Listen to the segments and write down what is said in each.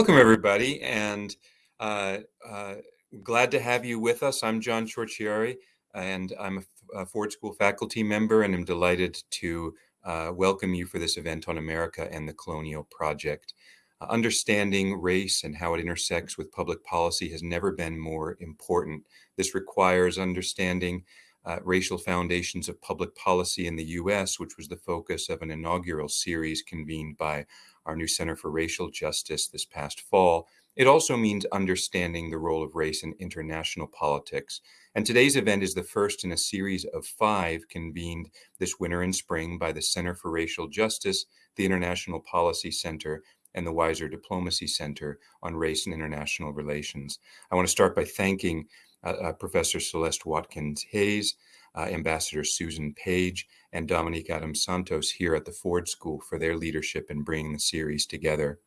Welcome, everybody, and uh, uh, glad to have you with us. I'm John Ciorciari, and I'm a, a Ford School faculty member, and I'm delighted to uh, welcome you for this event on America and the Colonial Project. Uh, understanding race and how it intersects with public policy has never been more important. This requires understanding uh, racial foundations of public policy in the U.S., which was the focus of an inaugural series convened by our new Center for Racial Justice this past fall. It also means understanding the role of race in international politics. And today's event is the first in a series of five convened this winter and spring by the Center for Racial Justice, the International Policy Center, and the Weiser Diplomacy Center on Race and International Relations. I want to start by thanking uh, uh, Professor Celeste Watkins Hayes, uh, Ambassador Susan Page, and Dominique Adams Santos here at the Ford School for their leadership in bringing the series together.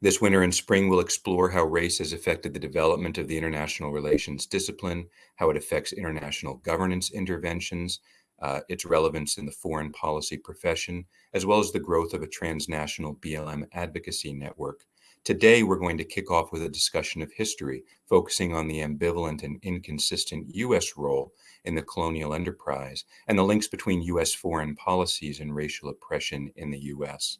This winter and spring we'll explore how race has affected the development of the international relations discipline, how it affects international governance interventions, uh, its relevance in the foreign policy profession, as well as the growth of a transnational BLM advocacy network. Today, we're going to kick off with a discussion of history, focusing on the ambivalent and inconsistent U.S. role in the colonial enterprise and the links between U.S. foreign policies and racial oppression in the U.S.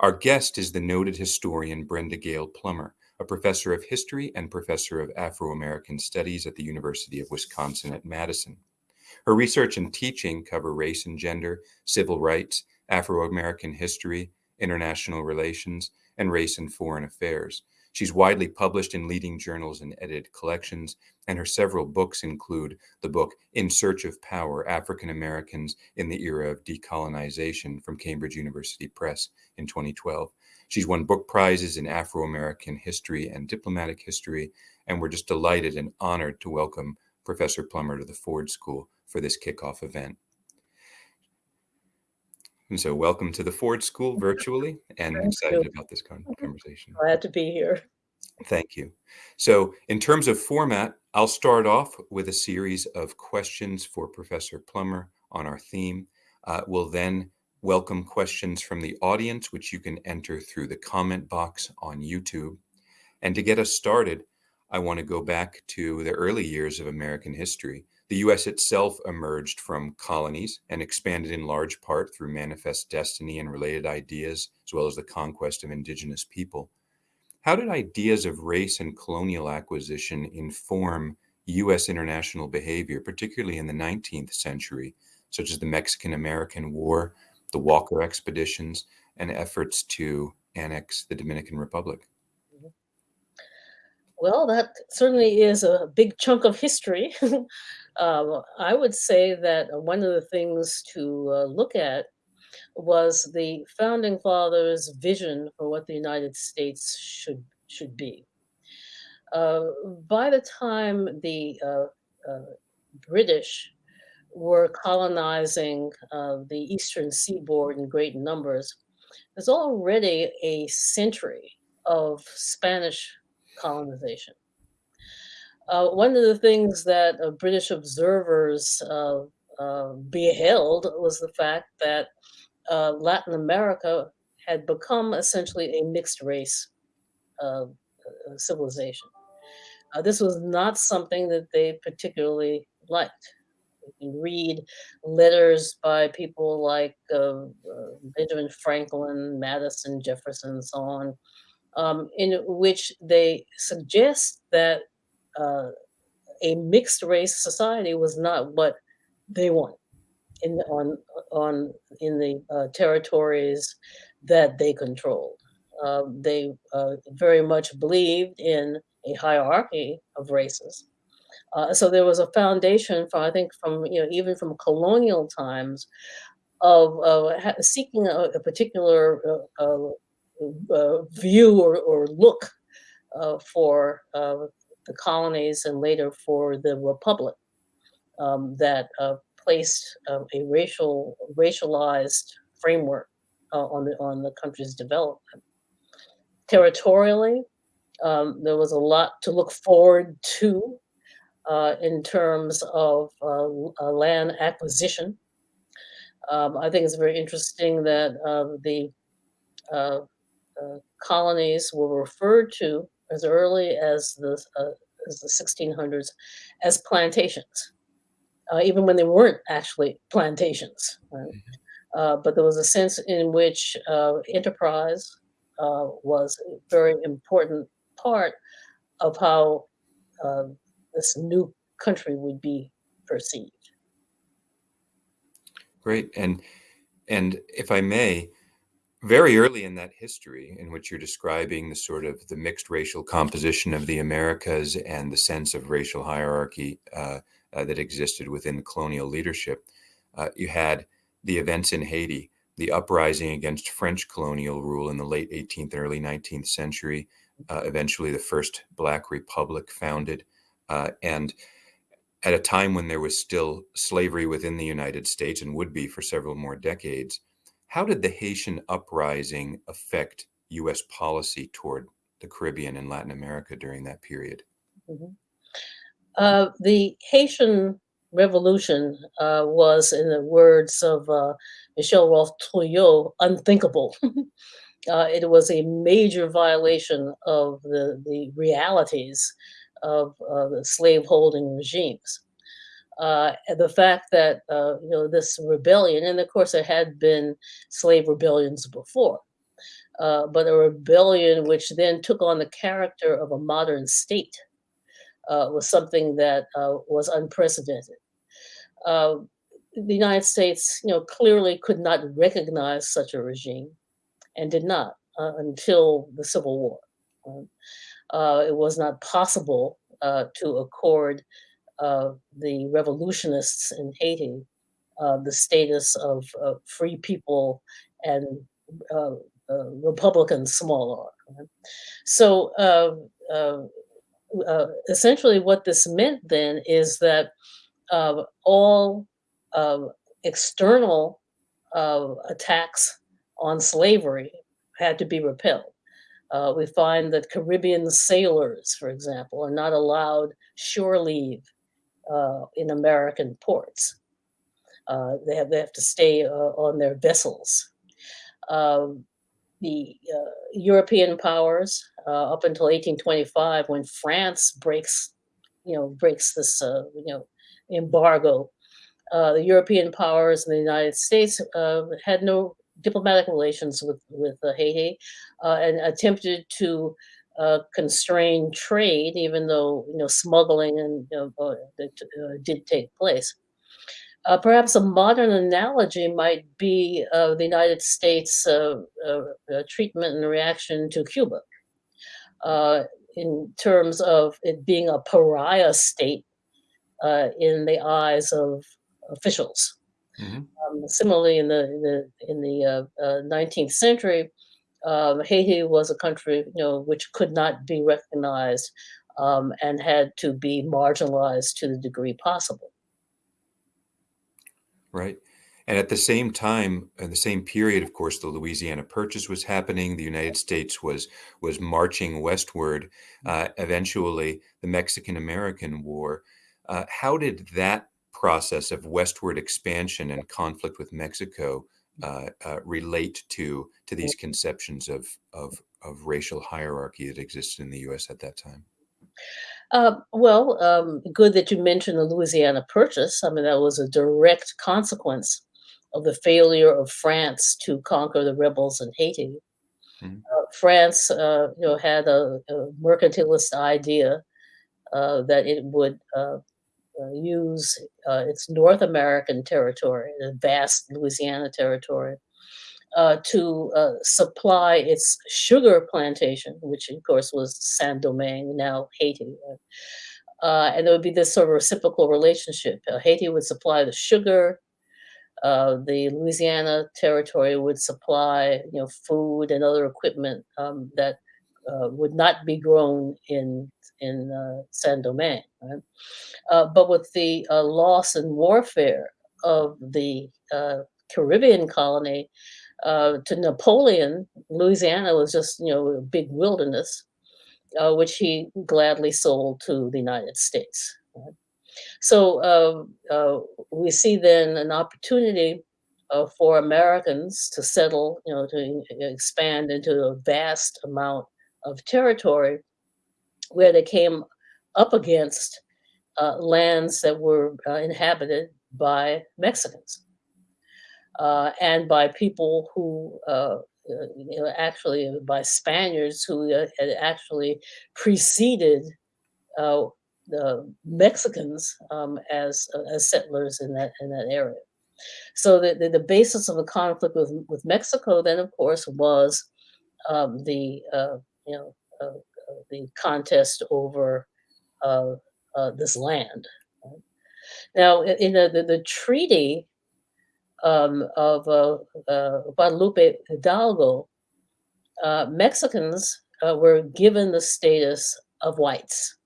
Our guest is the noted historian Brenda Gayle Plummer, a professor of history and professor of Afro American Studies at the University of Wisconsin at Madison. Her research and teaching cover race and gender, civil rights, Afro American history, international relations, and race and foreign affairs. She's widely published in leading journals and edited collections, and her several books include the book In Search of Power African Americans in the Era of Decolonization from Cambridge University Press in 2012. She's won book prizes in Afro American history and diplomatic history, and we're just delighted and honored to welcome Professor Plummer to the Ford School for this kickoff event. And so, welcome to the Ford School virtually, and Thank excited you. about this conversation. Glad to be here. Thank you. So, in terms of format, I'll start off with a series of questions for Professor Plummer on our theme. Uh, we'll then welcome questions from the audience, which you can enter through the comment box on YouTube. And to get us started, I want to go back to the early years of American history the U.S. itself emerged from colonies and expanded in large part through manifest destiny and related ideas, as well as the conquest of indigenous people. How did ideas of race and colonial acquisition inform U.S. international behavior, particularly in the 19th century, such as the Mexican American War, the Walker expeditions, and efforts to annex the Dominican Republic? Mm-hmm. Well, that certainly is a big chunk of history. um, I would say that one of the things to uh, look at was the founding fathers' vision for what the United States should should be. Uh, by the time the uh, uh British were colonizing uh, the eastern seaboard in great numbers, there's already a century of Spanish colonization. Uh, one of the things that uh, British observers uh, uh beheld was the fact that uh, Latin America had become essentially a mixed race uh, civilization. this was not something that they particularly liked. You can read letters by people like Benjamin Franklin, Madison, Jefferson, and so on, um, in which they suggest that uh, a mixed race society was not what they want in on on in the uh, territories that they controlled. Uh, they uh, very much believed in a hierarchy of races. Uh, so there was a foundation from I think from you know even from colonial times of seeking a, a particular uh, view or, or look uh, for uh, the colonies and later for the republic um, that uh, placed uh, a racial racialized framework uh, on the on the country's development. Territorially, um, there was a lot to look forward to in terms of land acquisition. Um, I think it's very interesting that the uh, uh, colonies were referred to as early as the, uh, as the 1600s as plantations, uh, even when they weren't actually plantations. Right? Mm-hmm. Uh, but there was a sense in which uh, enterprise uh, was a very important part of how this new country would be perceived. Great. And and if I may, very early in that history in which you're describing the sort of the mixed racial composition of the Americas and the sense of racial hierarchy uh, uh, that existed within the colonial leadership, uh, you had the events in Haiti, the uprising against French colonial rule in the late 18th and early 19th century, uh, eventually the first Black Republic founded, uh, and at a time when there was still slavery within the United States and would be for several more decades, how did the Haitian uprising affect U.S. policy toward the Caribbean and Latin America during that period? Mm-hmm. Uh, the Haitian Revolution uh, was, in the words of uh, Michel Rolph Trouillot, unthinkable. Uh, it was a major violation of the, the realities of uh, the slaveholding regimes. Uh, the fact that uh, you know this rebellion, and of course there had been slave rebellions before, uh, but a rebellion which then took on the character of a modern state uh, was something that uh, was unprecedented. the United States, you know, clearly could not recognize such a regime, and did not until the Civil War. Um, uh, it was not possible uh, to accord uh, the revolutionists in Haiti uh, the status of free people and uh, Republican small r. So essentially, what this meant then is that all external attacks on slavery had to be repelled. Uh, we find that Caribbean sailors, for example, are not allowed shore leave uh, in American ports. Uh, they, have, they have to stay uh, on their vessels. Um, the uh, European powers, uh, up until 1825, when France breaks, you know, breaks this, you know, embargo, the European powers and the United States had no diplomatic relations with with uh, Haiti uh, and attempted to uh, constrain trade, even though you know smuggling and you know, did take place. Uh, perhaps a modern analogy might be uh, the United States uh, treatment and reaction to Cuba in terms of it being a pariah state in the eyes of officials. Mm-hmm. Um, similarly, in the in the, in the uh, uh, 19th century, um, Haiti was a country you know which could not be recognized um, and had to be marginalized to the degree possible. Right. And at the same time, in the same period, of course, the Louisiana Purchase was happening. The United States was was marching westward. Uh, eventually, the Mexican American War. Uh, how did that process of westward expansion and conflict with Mexico uh, uh, relate to to these conceptions of, of of racial hierarchy that existed in the U.S. at that time? Uh, well, um, good that you mentioned the Louisiana Purchase. I mean, that was a direct consequence of the failure of France to conquer the rebels in Haiti. Mm-hmm. Uh, France, uh, you know, had a, a mercantilist idea uh, that it would uh, use uh, its North American territory, the vast Louisiana territory, uh, to uh, supply its sugar plantation, which of course was Saint Domingue, now Haiti. Uh, and there would be this sort of reciprocal relationship. Uh, Haiti would supply the sugar, the Louisiana territory would supply, you know, food and other equipment um, that would not be grown in in uh, Saint Domingue. Right? Uh, but with the uh, loss and warfare of the uh, Caribbean colony uh, to Napoleon, Louisiana was just you know a big wilderness, uh, which he gladly sold to the United States. Right? So we see then an opportunity uh, for Americans to settle, you know, to expand into a vast amount of territory where they came up against uh, lands that were uh, inhabited by Mexicans uh, and by people who, uh, uh, you know, actually by Spaniards who uh, had actually preceded the Mexicans um, as as settlers in that in that area. So the, the, the, basis of the conflict with, with Mexico then, of course, was um, the uh, you know uh, the contest over uh, uh, this land. Now, in the, the, the treaty um, of uh, Guadalupe Hidalgo, Mexicans were given the status of whites.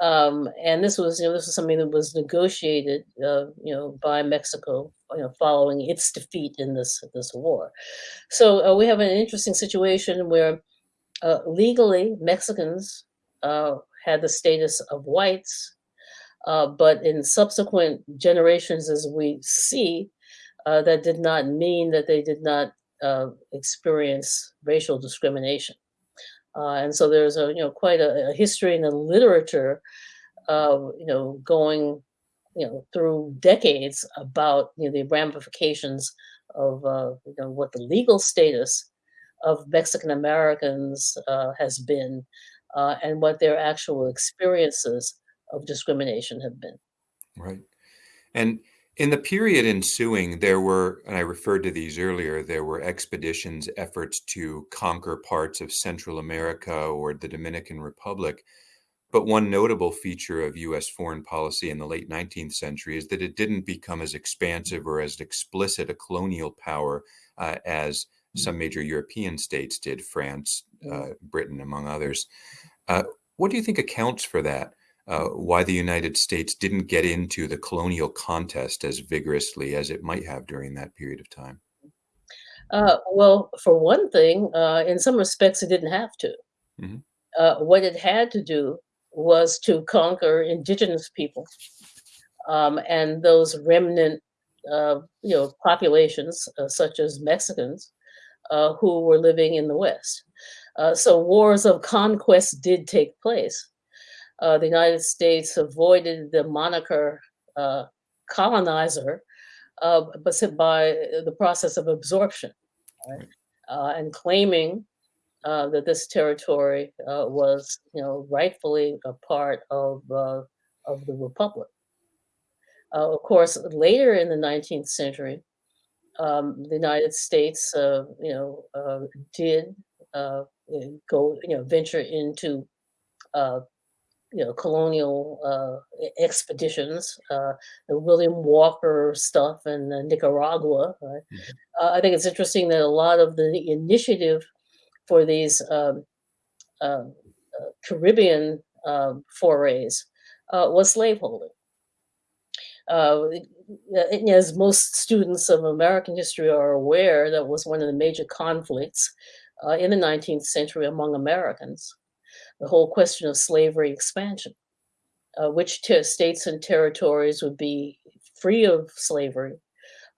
Um, and this was, you know, this was something that was negotiated, uh, you know, by Mexico, you know, following its defeat in this this war. So uh, we have an interesting situation where uh, legally Mexicans uh, had the status of whites, uh, but in subsequent generations, as we see, uh, that did not mean that they did not experience racial discrimination. Uh, and so there's a you know quite a, a history in the literature, you know going you know through decades about you know the ramifications of uh, you know what the legal status of Mexican Americans uh, has been, uh, and what their actual experiences of discrimination have been. Right, and in the period ensuing, there were, and I referred to these earlier, there were expeditions, efforts to conquer parts of Central America or the Dominican Republic. But one notable feature of US foreign policy in the late 19th century is that it didn't become as expansive or as explicit a colonial power uh, as some major European states did, France, uh, Britain, among others. Uh, what do you think accounts for that? Uh, why the United States didn't get into the colonial contest as vigorously as it might have during that period of time? Uh, well, for one thing, uh, in some respects, it didn't have to. Mm-hmm. Uh, what it had to do was to conquer indigenous people um, and those remnant, uh, you know, populations such as Mexicans who were living in the West. so wars of conquest did take place uh, the United States avoided the moniker uh, colonizer, uh, but by the process of absorption, right? Uh, and claiming uh, that this territory uh, was, you know, rightfully a part of of the republic. of course, later in the 19th century, um, the United States, you know, did go, you know, venture into you know, colonial uh, expeditions, uh, the William Walker stuff in uh, Nicaragua. Right? Mm-hmm. Uh, I think it's interesting that a lot of the initiative for these um, um uh, Caribbean um, forays uh, was slaveholding. as most students of American history are aware, that was one of the major conflicts in the 19th century among Americans the whole question of slavery expansion. Uh, which states and territories would be free of slavery,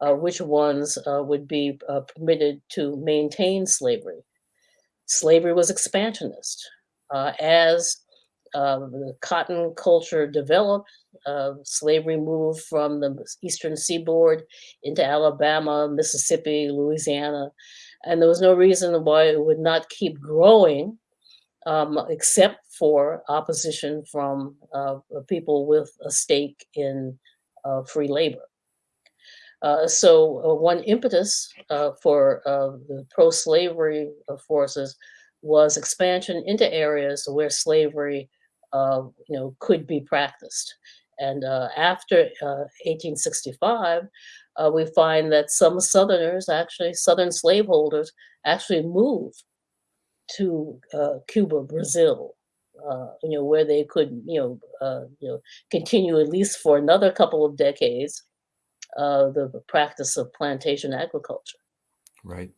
uh, which ones uh, would be uh, permitted to maintain slavery. Slavery was expansionist. Uh, as um, the cotton culture developed, uh, slavery moved from the eastern seaboard into Alabama, Mississippi, Louisiana, and there was no reason why it would not keep growing um, except for opposition from uh, people with a stake in uh, free labor. Uh, so uh, one impetus uh, for uh, the pro-slavery forces was expansion into areas where slavery, you know, could be practiced. And after 1865, we find that some Southerners, actually Southern slaveholders, actually moved to uh, Cuba, Brazil, uh, you know, where they could, you know, uh, you know, continue at least for another couple of decades uh, the practice of plantation agriculture. Right.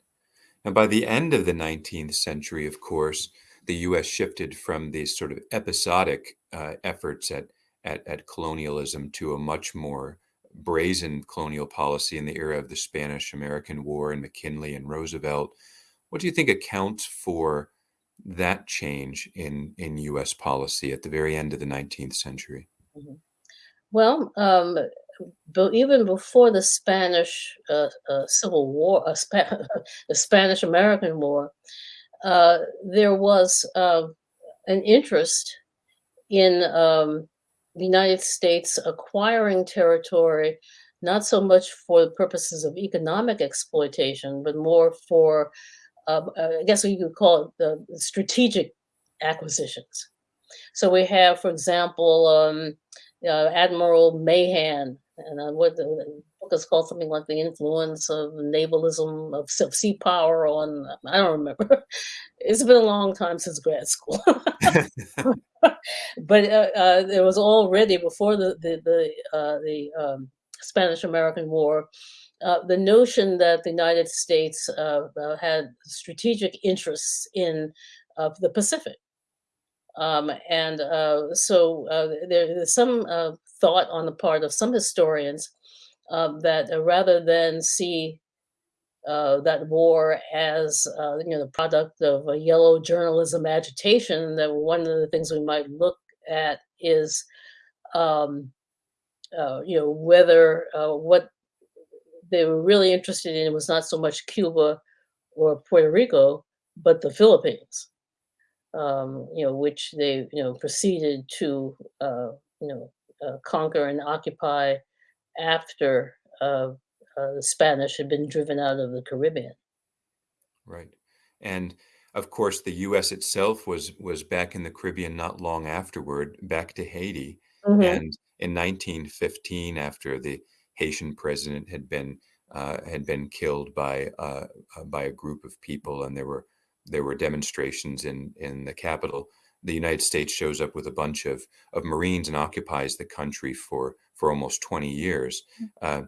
And by the end of the 19th century, of course, the U.S. shifted from these sort of episodic uh, efforts at, at, at colonialism to a much more brazen colonial policy in the era of the Spanish American War and McKinley and Roosevelt. What do you think accounts for that change in, in US policy at the very end of the 19th century? Mhm. Well, um, even before the Spanish uh, uh, Civil War, uh, Spa- the Spanish American War, uh, there was uh, an interest in um, the United States acquiring territory, not so much for the purposes of economic exploitation, but more for, uh, uh, I guess what you could call it the strategic acquisitions. So we have, for example, um, uh, Admiral Mahan, and uh, what the, the book is called something like the influence of navalism of, of sea power on. I don't remember. it's been a long time since grad school. but uh, uh, it was already before the the the, uh, the um, Spanish American War. Uh, the notion that the United States had strategic interests in the Pacific, um, and so there's some thought on the part of some historians um, that rather than see uh, that war as uh, you know the product of a yellow journalism agitation. That one of the things we might look at is um, uh, you know whether uh, what they were really interested in was not so much Cuba or Puerto Rico, but the Philippines. Um, you know, which they you know proceeded to uh, you know uh, conquer and occupy after uh, the Spanish had been driven out of the Caribbean. Right. And of course, the U.S. itself was was back in the Caribbean not long afterward, back to Haiti. Mm-hmm. And in 1915, after the Haitian president had been uh, had been killed by uh, uh, by a group of people, and there were there were demonstrations in in the capital. The United States shows up with a bunch of of Marines and occupies the country for for almost 20 years. Mm-hmm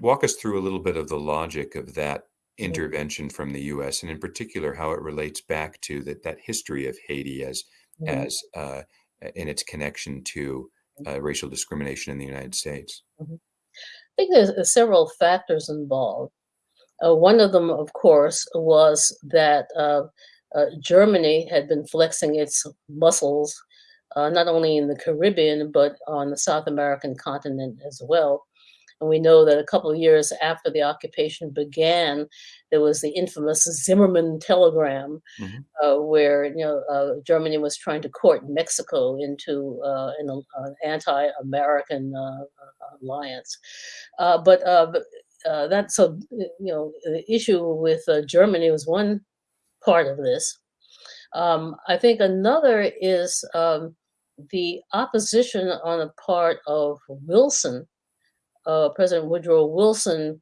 walk us through a little bit of the logic of that intervention from the U.S. and in particular how it relates back to that that history of Haiti as mm-hmm. as uh, in its connection to uh, racial discrimination in the United States. Mm-hmm. I think there's uh, several factors involved. Uh, one of them, of course, was that uh, uh, Germany had been flexing its muscles not only in the Caribbean but on the South American continent as well and we know that a couple of years after the occupation began, there was the infamous Zimmerman telegram, mm-hmm. uh, where you know uh, Germany was trying to court Mexico into uh, an, an, anti-American uh, uh, alliance. Uh, but that so you know the issue with Germany was one part of this. Um, I think another is um, the opposition on the part of Wilson uh, President Woodrow Wilson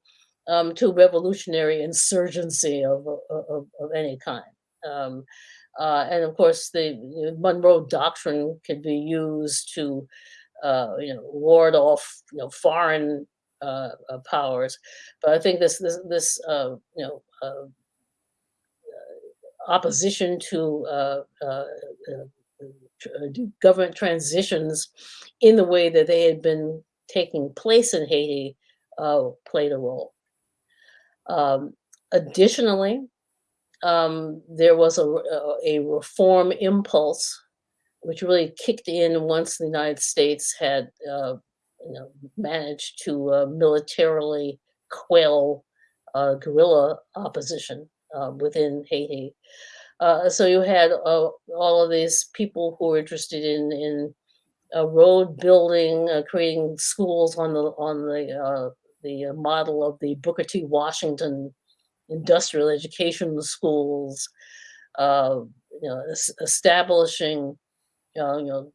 um, to revolutionary insurgency of, of, of any kind. Um, uh, and of course, the Monroe Doctrine could be used to, uh, you know, ward off, you know, foreign uh, uh, powers. But I think this this this uh, you know uh, opposition to government transitions in the way that they had been taking place in Haiti uh, played a role. Um, additionally, um, there was a, a reform impulse which really kicked in once the United States had uh, you know, managed to uh, militarily quell uh, guerrilla opposition uh, within Haiti. Uh, so you had uh, all of these people who were interested in in uh, road building, creating schools on the on the the model of the Booker T. Washington industrial education schools, you know, establishing, you know,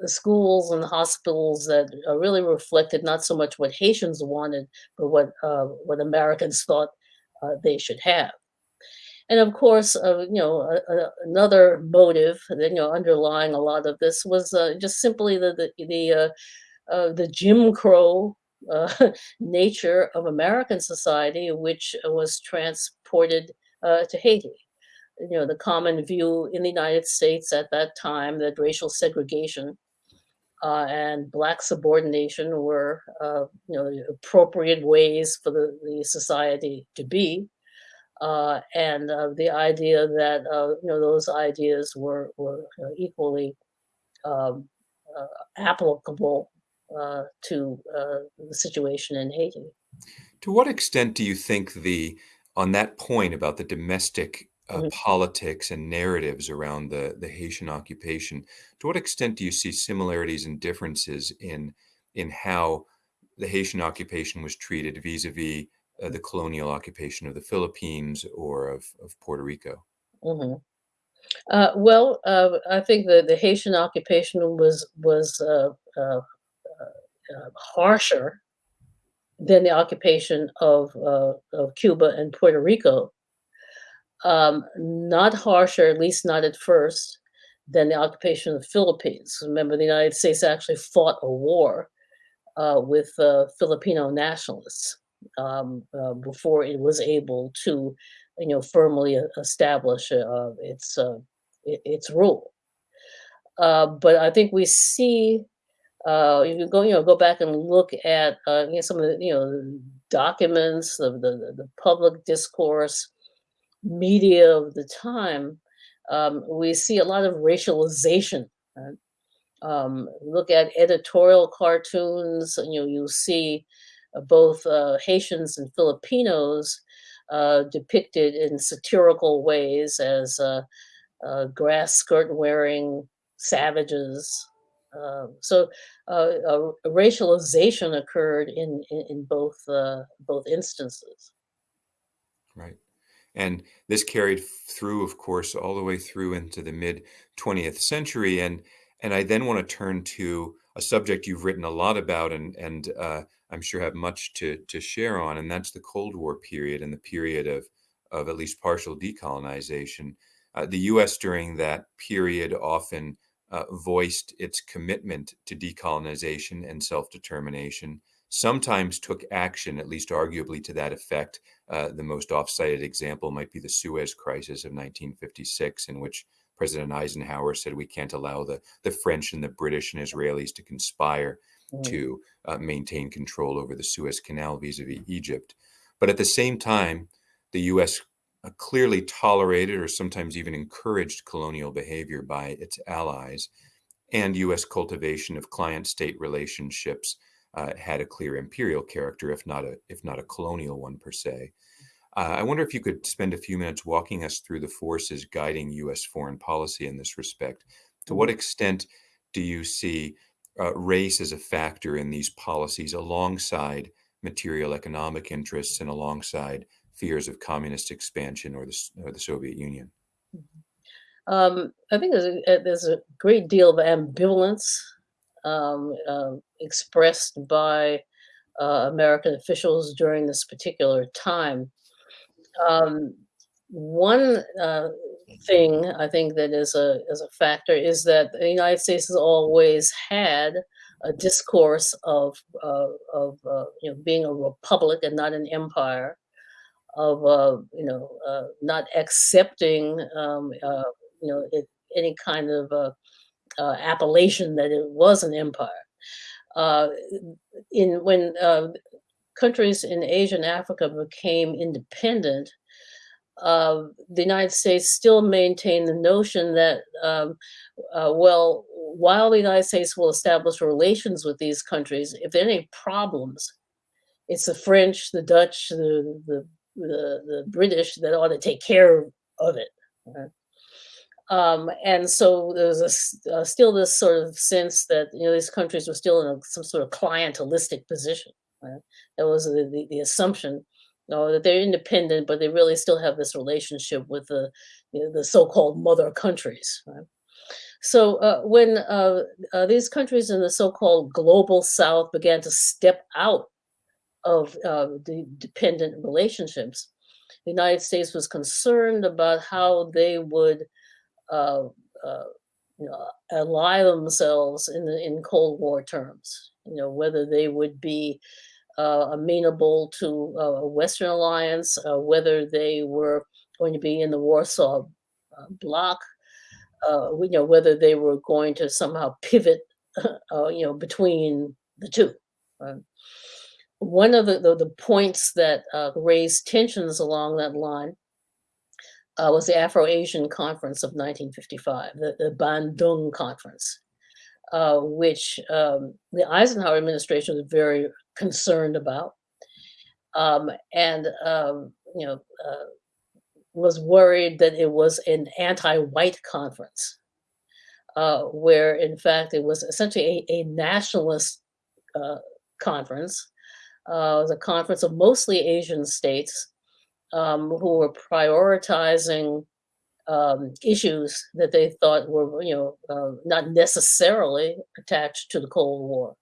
know schools and the hospitals that really reflected not so much what Haitians wanted, but what what Americans thought they should have. And of course, uh, you know, another motive that you know underlying a lot of this was uh, just simply the the the, uh, uh the Jim Crow uh, nature of American society, which was transported uh, to Haiti. You know, the common view in the United States at that time that racial segregation uh, and black subordination were, uh, you know, appropriate ways for the, the society to be. Uh, and uh, the idea that, uh, you know, those ideas were, were uh, equally um, applicable to the situation in Haiti. To what extent do you think the, on that point about the domestic uh, Mhm, politics and narratives around the the Haitian occupation. To what extent do you see similarities and differences in in how the Haitian occupation was treated vis-a-vis uh, the colonial occupation of the Philippines or of, of Puerto Rico? mhm. Uh, well, uh, I think the the Haitian occupation was was uh, uh, uh, harsher than the occupation of uh, of Cuba and Puerto Rico. Um, not harsher, at least not at first, than the occupation of the Philippines. Remember, the United States actually fought a war uh, with uh, Filipino nationalists um, uh, before it was able to, you know, firmly establish uh, its uh, its rule. Uh, but I think we see uh, if you go, you know, go back and look at uh, you know, some of the, you know, documents of the, the the public discourse, media of the time, um, we see a lot of racialization. right? Um, look at editorial cartoons, you you'll see uh, both uh, Haitians and Filipinos uh, depicted in satirical ways as uh, uh, grass skirt wearing savages. Um, so uh, racialization occurred in in, in both both instances. Right. And this carried through, of course, all the way through into the mid 20th century. And and I then want to turn to a subject you've written a lot about, and and uh, I'm sure have much to to share on, and that's the Cold War period and the period of of at least partial decolonization. Uh, the U.S. during that period often uh, voiced its commitment to decolonization and self determination. Sometimes took action, at least arguably to that effect, uh, the most oft-cited example might be the Suez Crisis of 1956, in which President Eisenhower said we can't allow the, the French and the British and Israelis to conspire Mm, to uh, maintain control over the Suez Canal vis-a-vis Egypt. But at the same time, the U.S. uh, clearly tolerated or sometimes even encouraged colonial behavior by its allies, and U.S. cultivation of client-state relationships uh, had a clear imperial character, if not a if not a colonial one per se. Uh, I wonder if you could spend a few minutes walking us through the forces guiding U.S. foreign policy in this respect. To what mhm. extent do you see uh, race as a factor in these policies alongside material economic interests and alongside fears of communist expansion or the, or the Soviet Union? Um, I think there's a, uh, there's a great deal of ambivalence um, um, expressed by uh, American officials during this particular time. Um, one uh, thing I think that is a is a factor is that the United States has always had a discourse of uh, of you know being a republic and not an empire, of uh, you know uh, not accepting um, uh, you know it, any kind of appellation that it was an empire. Uh, in when uh, countries in Asia and Africa became independent, uh, the United States still maintained the notion that, um, uh, well, while the United States will establish relations with these countries, if there are any problems, it's the French, the Dutch, the the the, the British that ought to take care of it. right? Um, and so there's a, uh, still this sort of sense that you know these countries were still in a, some sort of clientelistic position. Right? That was the, the, the assumption, you know, that they're independent, but they really still have this relationship with the you know, the so-called mother countries. Right? So uh, when uh, uh, these countries in the so-called global South began to step out of uh, the dependent relationships, the United States was concerned about how they would uh, uh, you know, ally themselves in the in Cold War terms. You know, whether they would be uh, amenable to uh, a Western alliance, uh, whether they were going to be in the Warsaw uh, Bloc, we know whether they were going to somehow pivot you know, between the two. One of the, the, the points that raised tensions along that line uh, was the Afro-Asian Conference of 1955, the, the Bandung Conference, uh, which um, the Eisenhower administration was very concerned about, um, and um, you know uh, was worried that it was an anti-white conference, uh, where in fact it was essentially a, a nationalist uh, conference. Uh, a conference of mostly Asian states um, who were prioritizing um, issues that they thought were, you know, uh, not necessarily attached to the Cold War.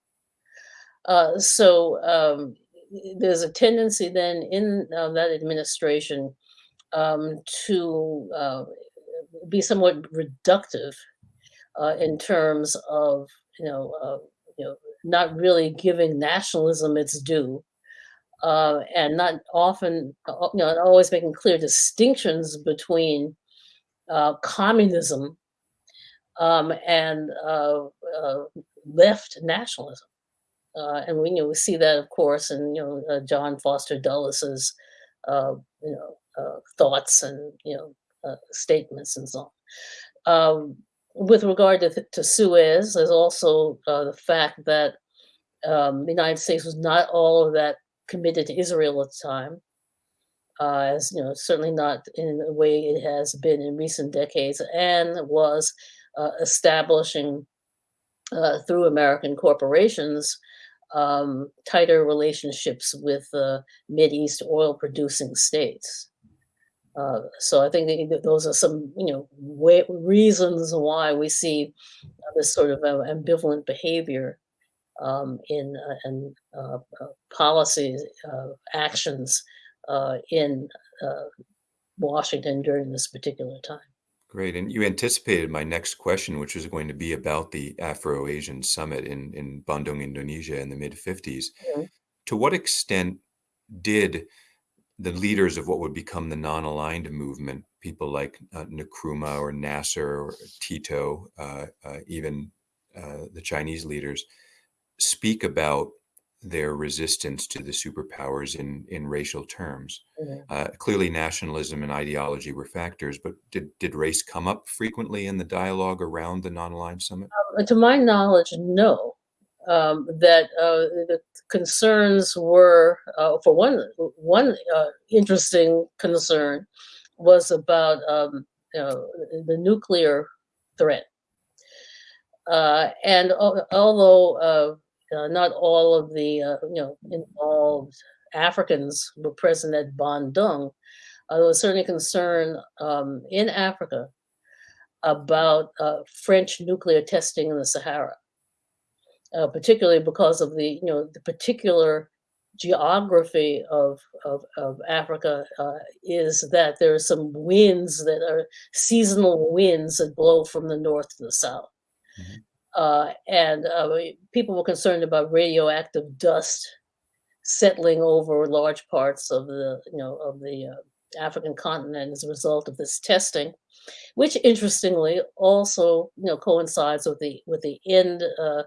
Uh, so um, there's a tendency then in uh, that administration um, to uh, be somewhat reductive uh, in terms of, you know, uh, you know, not really giving nationalism its due, uh, and not often, uh, you know, always making clear distinctions between uh, communism um, and uh, uh, left nationalism. Uh, and we, you know, we see that, of course, in you know John Foster Dulles's you know thoughts and you know statements and so on. Um, with regard to, to Suez, there's also the fact that um, the United States was not all of that committed to Israel at the time, uh, as you know, certainly not in the way it has been in recent decades, and was uh, establishing uh, through American corporations um, tighter relationships with the uh, East oil producing states. Uh, so I think those are some, you know, way, reasons why we see this sort of uh, ambivalent behavior um, in uh, and uh, uh, policies actions in Washington during this particular time. Great. And you anticipated my next question, which was going to be about the Afro Asian Summit in, in Bandung, Indonesia in the mid 50s. Mm-hmm. To what extent did the leaders of what would become the non aligned movement, people like uh, Nkrumah or Nasser or Tito, uh, uh, even the Chinese leaders, speak about their resistance to the superpowers in in racial terms. Mm-hmm. Uh, clearly, nationalism and ideology were factors, but did did race come up frequently in the dialogue around the non-aligned summit? Um, to my knowledge, no. Um, that uh, the concerns were, uh, for one, one uh, interesting concern was about um, the nuclear threat. Uh, and although uh, not all of the uh, you know involved Africans were present at Bandung. Uh, there was certainly concern um, in Africa about uh, French nuclear testing in the Sahara, uh, particularly because of the you know the particular geography of of, of Africa uh, is that there are some winds that are seasonal winds that blow from the north to the south. Mm -hmm. Uh, and uh, people were concerned about radioactive dust settling over large parts of the, you know, of the uh, African continent as a result of this testing, which interestingly also, you know, coincides with the with the end uh,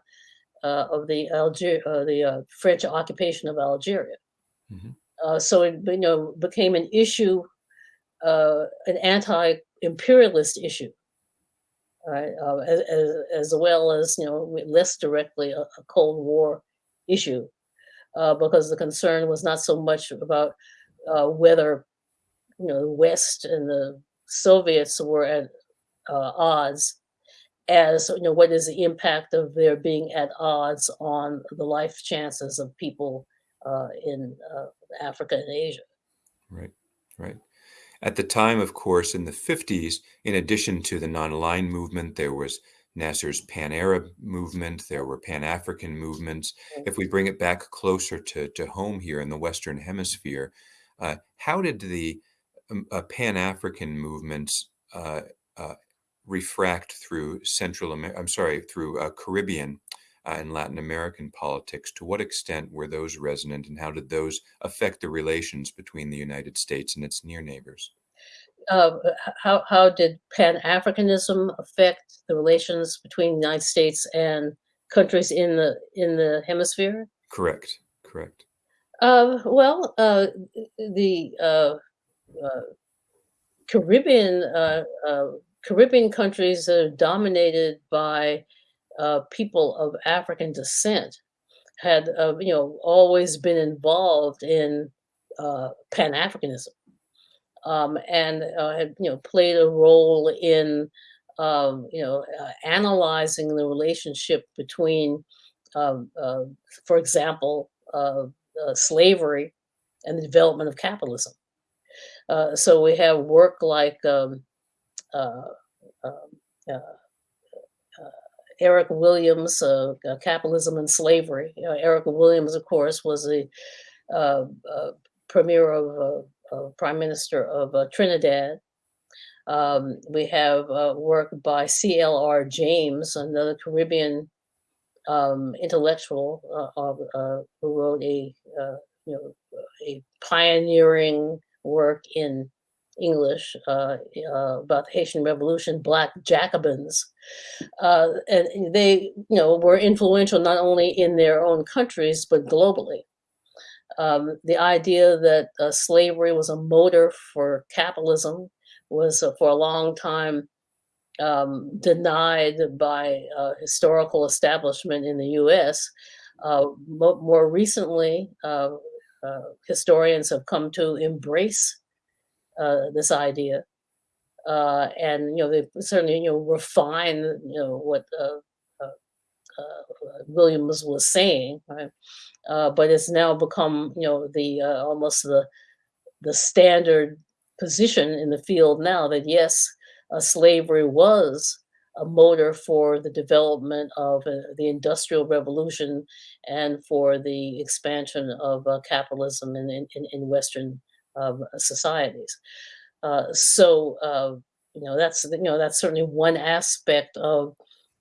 uh, of the Alger uh, the French occupation of Algeria. Mm -hmm. so it, you know, became an issue, an anti-imperialist issue right? Uh, as, as, well as, you know, less directly a, a Cold War issue, uh, because the concern was not so much about uh, whether, you know, the West and the Soviets were at uh, odds as, you know, what is the impact of their being at odds on the life chances of people uh, in uh, Africa and Asia. Right, right. At the time, of course, in the 50s, in addition to the non-aligned movement, there was Nasser's Pan-Arab movement, there were Pan-African movements. If we bring it back closer to, to home here in the Western Hemisphere, uh, how did the um, uh, Pan-African movements uh, uh refract through Central America, I'm sorry, through uh, Caribbean uh, and Latin American politics? To what extent were those resonant and how did those affect the relations between the United States and its near neighbors? Uh, how, how did Pan-Africanism affect the relations between the United States and countries in the in the hemisphere? Correct. Correct. Uh, well, uh, the uh, uh, Caribbean uh, uh, Caribbean countries are dominated by uh, people of African descent had uh, you know always been involved in uh, Pan Africanism um, and uh, had you know played a role in um, you know uh, analyzing the relationship between, um, uh, for example, uh, uh, slavery and the development of capitalism. Uh, so we have work like um, um, Eric Williams, Capitalism and Slavery. Eric Williams, of course, was the premier of uh, Prime Minister of uh, Trinidad. Um, we have uh, work by C.L.R. James, another Caribbean um, intellectual who wrote a you know a pioneering work in English uh, uh, about the Haitian Revolution, Black Jacobins, uh, and they, you know, were influential not only in their own countries but globally. Um, the idea that uh, slavery was a motor for capitalism was uh, for a long time um, denied by uh, historical establishment in the U.S. Mo more recently, historians have come to embrace this idea, Uh, and you know they certainly you know refine you know what Williams was saying. Right? uh, but it's now become you know the uh, almost the the standard position in the field now that yes, uh, slavery was a motor for the development of uh, the industrial revolution and for the expansion of uh, capitalism in, in, in Western um, societies. Uh, so you know that's you know that's certainly one aspect of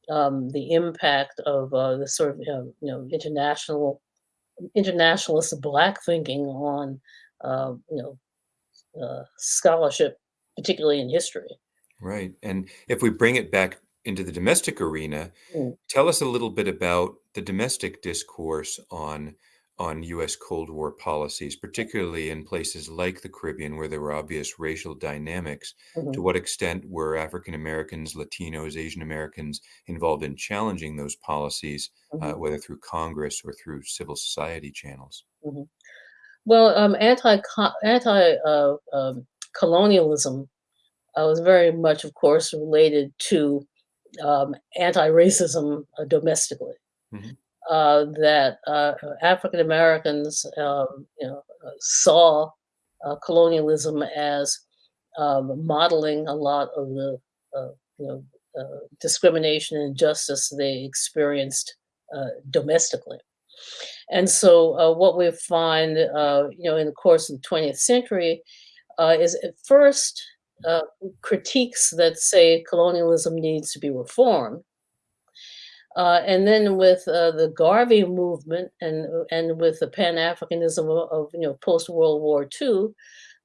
um, the impact of the sort of you know international internationalist black thinking on uh, you know uh, scholarship, particularly in history. Right, and if we bring it back into the domestic arena, mm. tell us a little bit about the domestic discourse on on U.S. Cold War policies, particularly in places like the Caribbean, where there were obvious racial dynamics. Mm-hmm. To what extent were African Americans, Latinos, Asian Americans involved in challenging those policies, mm-hmm. uh, whether through Congress or through civil society channels? Mm-hmm. Well, um, anti anti uh, um, colonialism uh, was very much, of course, related to um, anti racism uh, domestically. Uh, that uh, African Americans, um, you know, uh, saw uh, colonialism as um, modeling a lot of the, uh, you know, uh, discrimination and injustice they experienced domestically. And so, what we find, you know, in the course of the 20th century, is at first critiques that say colonialism needs to be reformed uh, and then with uh, the Garvey movement and and with the Pan Africanism of, of, you know post World War II,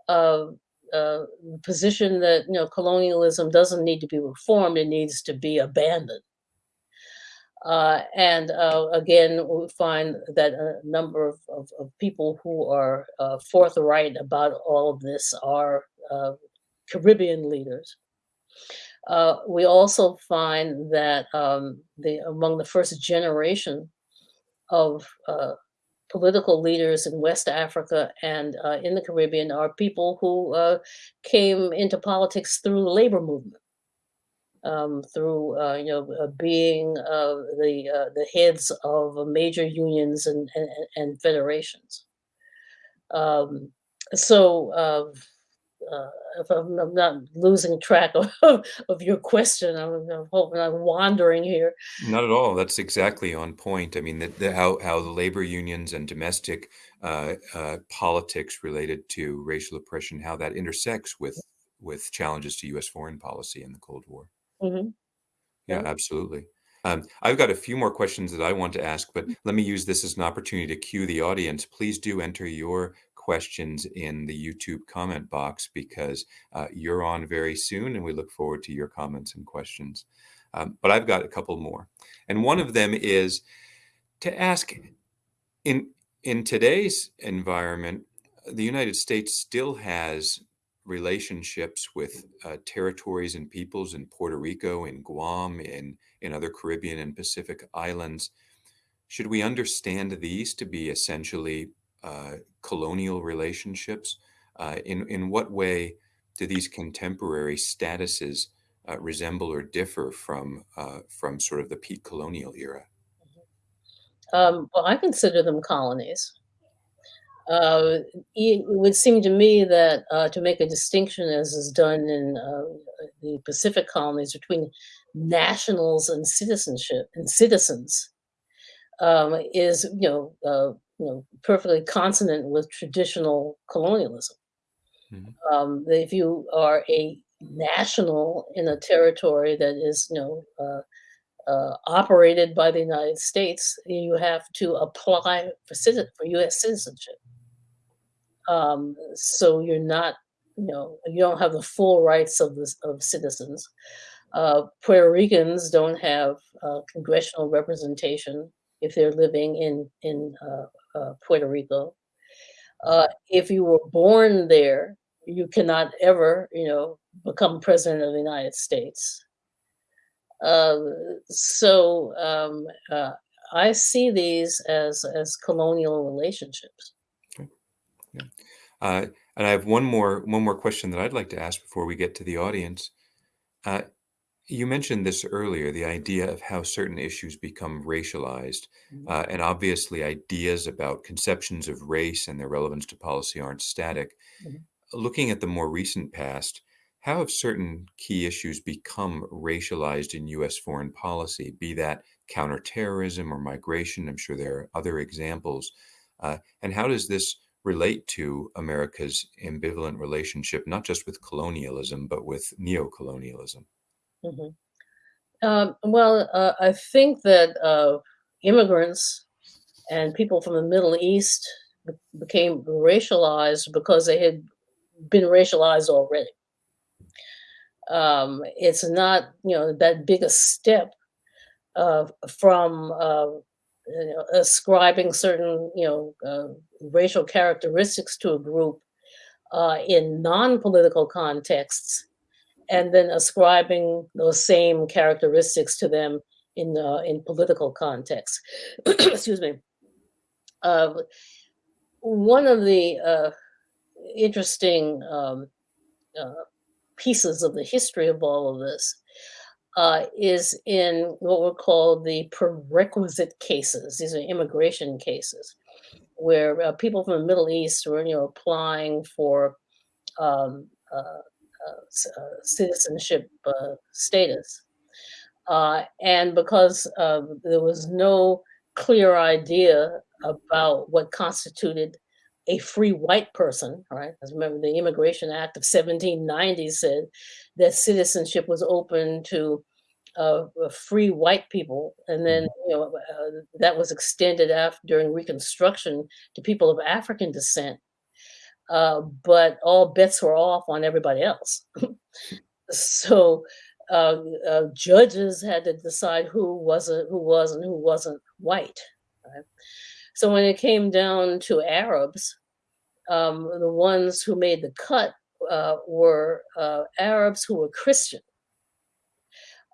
uh, uh, position that you know colonialism doesn't need to be reformed; it needs to be abandoned. Uh, and uh, again, we find that a number of, of, of people who are forthright about all of this are Caribbean leaders. Uh, we also find that um, the among the first generation of uh, political leaders in West Africa and uh, in the Caribbean are people who uh, came into politics through the labor movement, um, through uh, you know being the the heads of major unions and and, and federations. Um, so uh, if I'm, I'm, not losing track of, of your question, I'm, I'm, hoping I'm wandering here. Not at all. That's exactly on point. I mean, the, the, how how the labor unions and domestic uh, uh, politics related to racial oppression, how that intersects with with challenges to U.S. foreign policy in the Cold War. Mm-hmm. Yeah, yeah, absolutely. Um, I've got a few more questions that I want to ask, but mm. let me use this as an opportunity to cue the audience. Please do enter your questions in the YouTube comment box because uh, you're on very soon and we look forward to your comments and questions. Um, but I've got a couple more. And one of them is to ask in, in today's environment, the United States still has relationships with uh, territories and peoples in Puerto Rico, in Guam, in, in other Caribbean and Pacific islands. Should we understand these to be essentially uh, colonial relationships? Uh, in, in what way do these contemporary statuses uh, resemble or differ from, uh, from sort of the peak colonial era? Um, well, I consider them colonies. Uh, it would seem to me that uh, to make a distinction, as is done in uh, the Pacific colonies, between nationals and citizenship and citizens, um, is you know uh, you know perfectly consonant with traditional colonialism. Mhm. Um, if you are a national in a territory that is you know uh, uh, operated by the United States, you have to apply for citi- for U.S. citizenship. Um, so you're not, you know, you don't have the full rights of the of citizens. Uh, Puerto Ricans don't have uh, congressional representation if they're living in in uh, Puerto Rico. Uh, if you were born there, you cannot ever, you know, become president of the United States. Uh, so um, uh, I see these as as colonial relationships. Okay. Yeah. Uh, and I have one more one more question that I'd like to ask before we get to the audience. Uh, you mentioned this earlier, the idea of how certain issues become racialized, Mhm, uh, and obviously ideas about conceptions of race and their relevance to policy aren't static. mhm. Looking at the more recent past, how have certain key issues become racialized in U.S. foreign policy, be that counterterrorism or migration? I'm sure there are other examples. Uh, and how does this relate to America's ambivalent relationship, not just with colonialism, but with neocolonialism? Mhm. Um, well, uh, I think that uh, immigrants and people from the Middle East be- became racialized because they had been racialized already. Um, it's not, you know, that big a step uh, from uh, you know, ascribing certain, you know, uh, racial characteristics to a group uh, in non-political contexts and then ascribing those same characteristics to them in uh, in political context. Excuse me. Uh, one of the uh, interesting um, uh, pieces of the history of all of this uh, is in what were called the prerequisite cases. These are immigration cases where uh, people from the Middle East were, you know, applying for um, citizenship uh, status. Uh, and because uh, there was no clear idea about what constituted a free white person, right? Because remember, the Immigration Act of 1790 said that citizenship was open to uh, uh, free white people, and then Mhm. you know uh, that was extended after during Reconstruction to people of African descent. Uh, but all bets were off on everybody else. So, uh, uh, judges had to decide who wasn't who was and who wasn't white, right? So when it came down to Arabs, um, the ones who made the cut uh, were uh, Arabs who were Christian,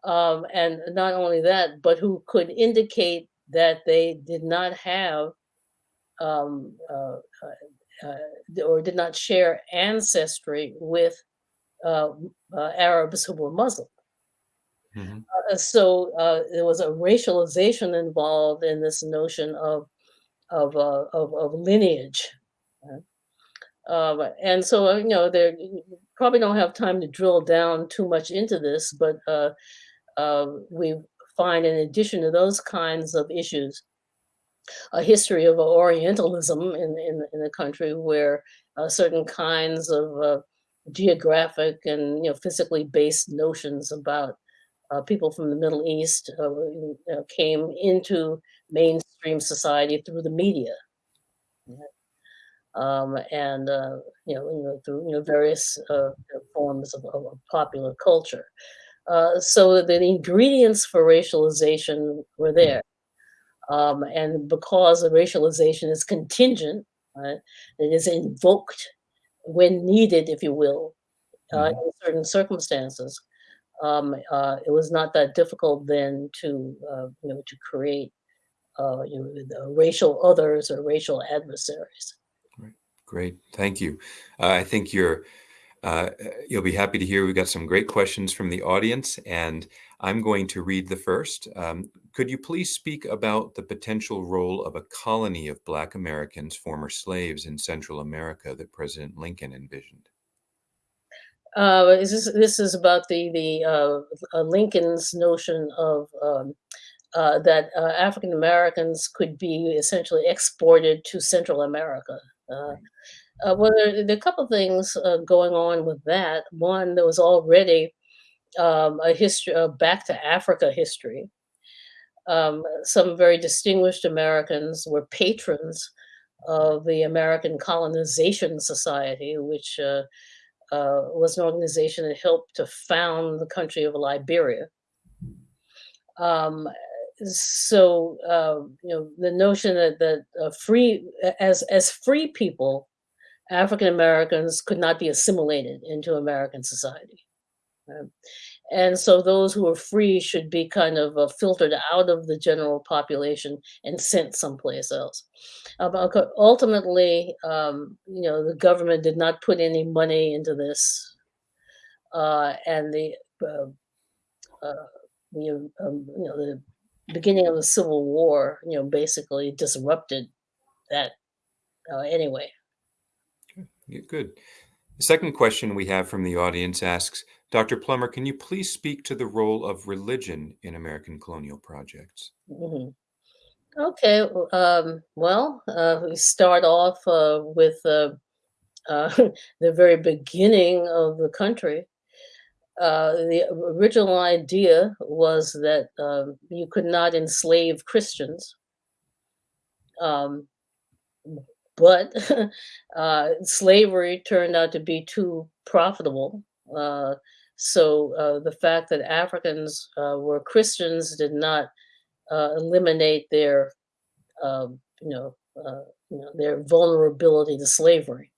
um, and not only that, but who could indicate that they did not have um, uh, or did not share ancestry with uh, uh, Arabs who were Muslim. Mhm. Uh, so uh, there was a racialization involved in this notion of of uh, of, of lineage. and so you know, there probably don't have time to drill down too much into this, but uh, uh, we find in addition to those kinds of issues, a history of Orientalism in in, in the country where uh, certain kinds of uh, geographic and you know physically based notions about uh, people from the Middle East uh, came into mainstream society through the media, um, and uh, you know, you know through you know various uh, forms of, of popular culture. So the ingredients for racialization were there. Um, and because the racialization is contingent, right, it is invoked when needed, if you will, uh, Mhm. in certain circumstances, um, uh, it was not that difficult then to, uh, you know, to create, uh, you know, the racial others or racial adversaries. Right. Great. Thank you. Uh, I think you're uh, you'll be happy to hear we've got some great questions from the audience, and I'm going to read the first. Um, could you please speak about the potential role of a colony of Black Americans, former slaves in Central America that President Lincoln envisioned? Uh, is this this is about the the uh, uh, Lincoln's notion of um, uh, that uh, African Americans could be essentially exported to Central America. Uh, uh, well, there, there are a couple things uh, going on with that. One, there was already um, a history, uh, back to Africa history. Um, some very distinguished Americans were patrons of the American Colonization Society, which uh, uh, was an organization that helped to found the country of Liberia. Um, so uh, you know the notion that that uh, free as as free people, African Americans could not be assimilated into American society. Um, and so those who are free should be kind of uh, filtered out of the general population and sent someplace else. Uh, but ultimately, um, you know, the government did not put any money into this, uh, and the uh, uh, um, um, you know the beginning of the Civil War, you know, basically disrupted that uh, anyway. Good. The second question we have from the audience asks Dr. Plummer, can you please speak to the role of religion in American colonial projects? Mhm. Okay, um, well, uh, we start off uh, with uh, uh, the very beginning of the country. Uh, the original idea was that um, you could not enslave Christians, um, but uh, slavery turned out to be too profitable. Uh, so uh, the fact that Africans uh, were Christians did not uh, eliminate their um, you know, uh, you know, their vulnerability to slavery.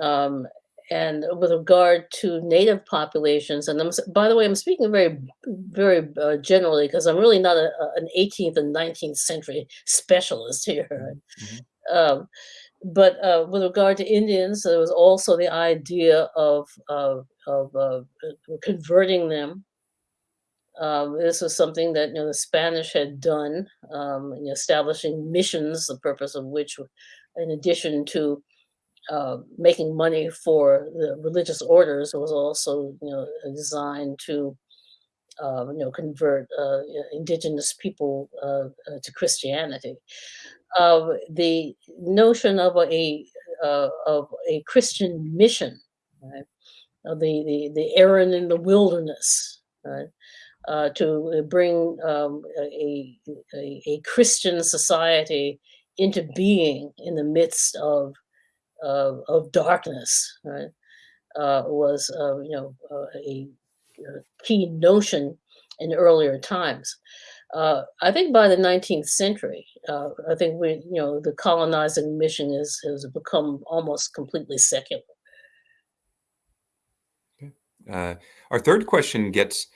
Um, and with regard to native populations, and I'm, by the way, I'm speaking very, very uh, generally because I'm really not a, an 18th and 19th century specialist here. Mhm, mhm. Um, but uh, with regard to Indians, there was also the idea of of, of uh, converting them um, this was something that you know the Spanish had done um, in establishing missions, the purpose of which, in addition to uh, making money for the religious orders, was also you know designed to uh, you know convert uh, indigenous people uh, uh, to Christianity. Uh, the notion of a of a Christian mission, right? The the the errand in the wilderness, right? uh, to bring um, a, a, a Christian society into being in the midst of of, of darkness, right? Uh, was uh, you know uh, a, a key notion in earlier times. Uh, I think by the 19th century, uh, I think we you know the colonizing mission is has become almost completely secular. Uh, our third question gets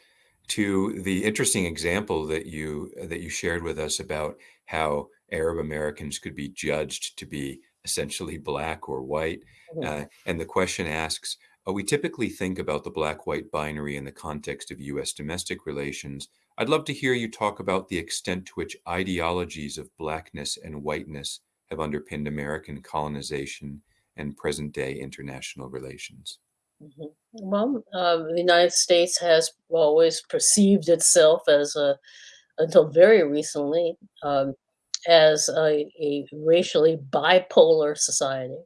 to the interesting example that you that you shared with us about how Arab Americans could be judged to be essentially black or white. Mhm. Uh, and the question asks, uh, we typically think about the black-white binary in the context of U.S. domestic relations. I'd love to hear you talk about the extent to which ideologies of blackness and whiteness have underpinned American colonization and present-day international relations. Mhm. Well, uh, the United States has always perceived itself as a, until very recently, um, as a, a racially bipolar society.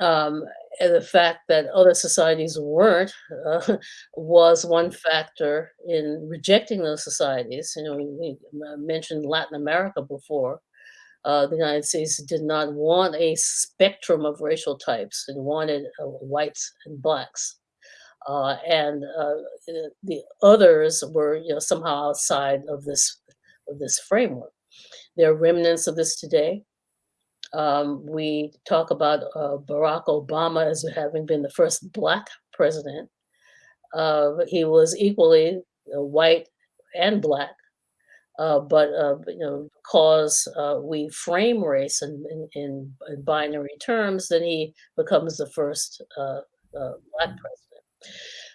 Um, and the fact that other societies weren't uh, was one factor in rejecting those societies. You know, we, we uh, mentioned Latin America before. Uh, the United States did not want a spectrum of racial types. It wanted uh, whites and blacks uh, and uh, the the others were, you know, somehow outside of this of this framework. There are remnants of this today. Um, we talk about uh, Barack Obama as having been the first black president. Uh, he was equally white and black, uh, but uh, you know, because uh, we frame race in, in, in, in binary terms, then he becomes the first uh, uh, black president.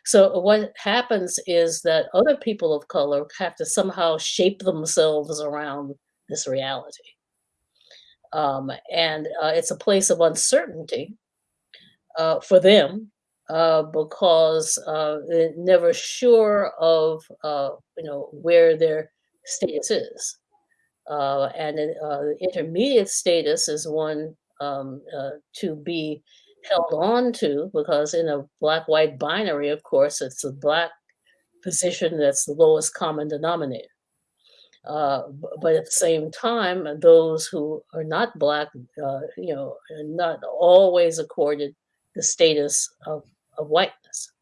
So what happens is that other people of color have to somehow shape themselves around this reality. Um, and uh, it's a place of uncertainty uh, for them uh, because uh, they're never sure of uh, you know where their status is. Uh, and the intermediate status is one um, to be held on to because in a black-white binary, of course, it's the black position that's the lowest common denominator. Uh, but at the same time, those who are not black, uh, you know, are not always accorded the status of, of whiteness.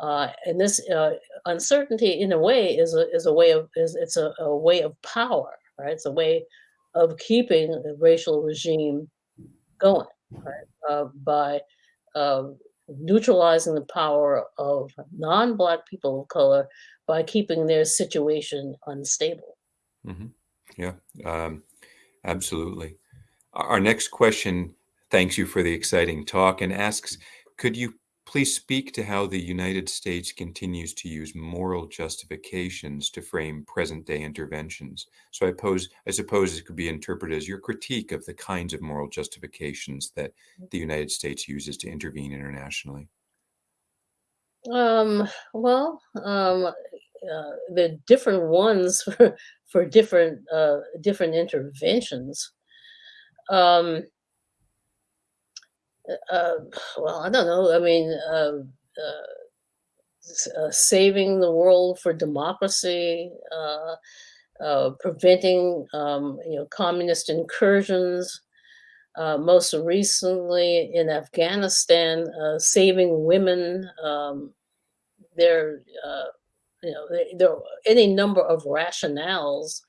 Uh, and this uh, uncertainty, in a way, is a is a way of is it's a, a way of power, right? It's a way of keeping the racial regime going, right? Uh, by um, neutralizing the power of non-black people of color by keeping their situation unstable. Mm-hmm. Yeah, um, absolutely. Our next question thanks you for the exciting talk and asks, could you please speak to how the United States continues to use moral justifications to frame present day interventions? So I pose, I suppose it could be interpreted as your critique of the kinds of moral justifications that the United States uses to intervene internationally. Um, well, um, uh, the different ones for, for different uh, different interventions. Um, uh, uh well, I don't know. I mean, um, uh, uh, saving the world for democracy, preventing um, you know communist incursions. most recently in Afghanistan, saving women. Um, their you know, there are any number of rationales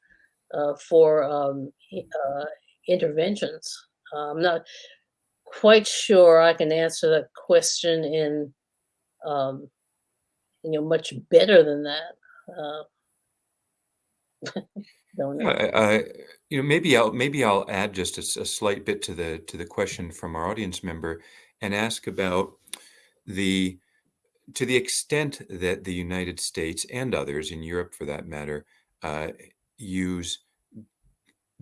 uh, for um, uh, interventions. I'm not quite sure I can answer that question in, um, you know, much better than that. Uh, don't know. I, I, you know, maybe I'll maybe I'll add just a, a slight bit to the to the question from our audience member and ask about the to the extent that the United States and others in Europe, for that matter, uh, use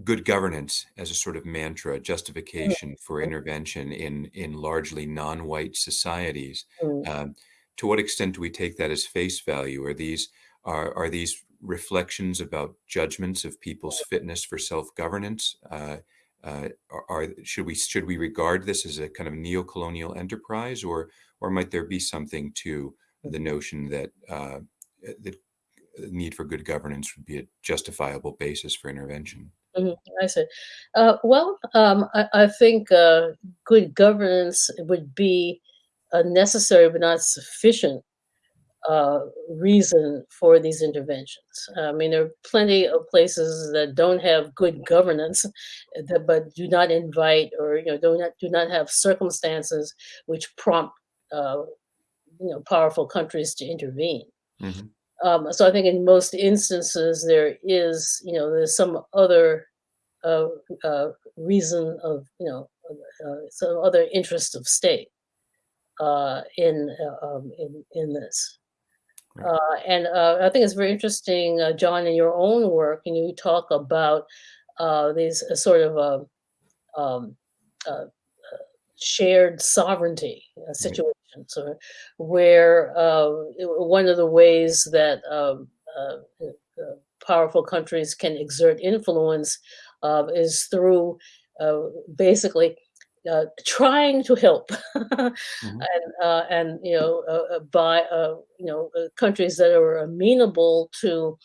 good governance as a sort of mantra, justification for intervention in in largely non-white societies. Mm. Um, to what extent do we take that as face value? Are these are are these reflections about judgments of people's fitness for self-governance? Uh, uh, are, are, should we should we regard this as a kind of neo-colonial enterprise, or or might there be something to the notion that uh, the need for good governance would be a justifiable basis for intervention? Mm-hmm. I see. Uh, well, um, I, I, think uh, good governance would be a necessary but not sufficient uh, reason for these interventions. I mean, there are plenty of places that don't have good governance, that, but do not invite or you know do not do not have circumstances which prompt uh, you know powerful countries to intervene. Mm-hmm. Um, so I think in most instances there is you know there's some other uh, uh, reason of you know uh, some other interest of state uh, in uh, um, in in this. Uh, and uh, I think it's very interesting, uh, John, in your own work, you know, you talk about uh, these uh, sort of um, um uh, shared sovereignty situations, or where one of the ways that um, powerful countries can exert influence is through basically uh, trying to help mm-hmm. and uh, and you know uh, uh by uh, you know uh, countries that are amenable to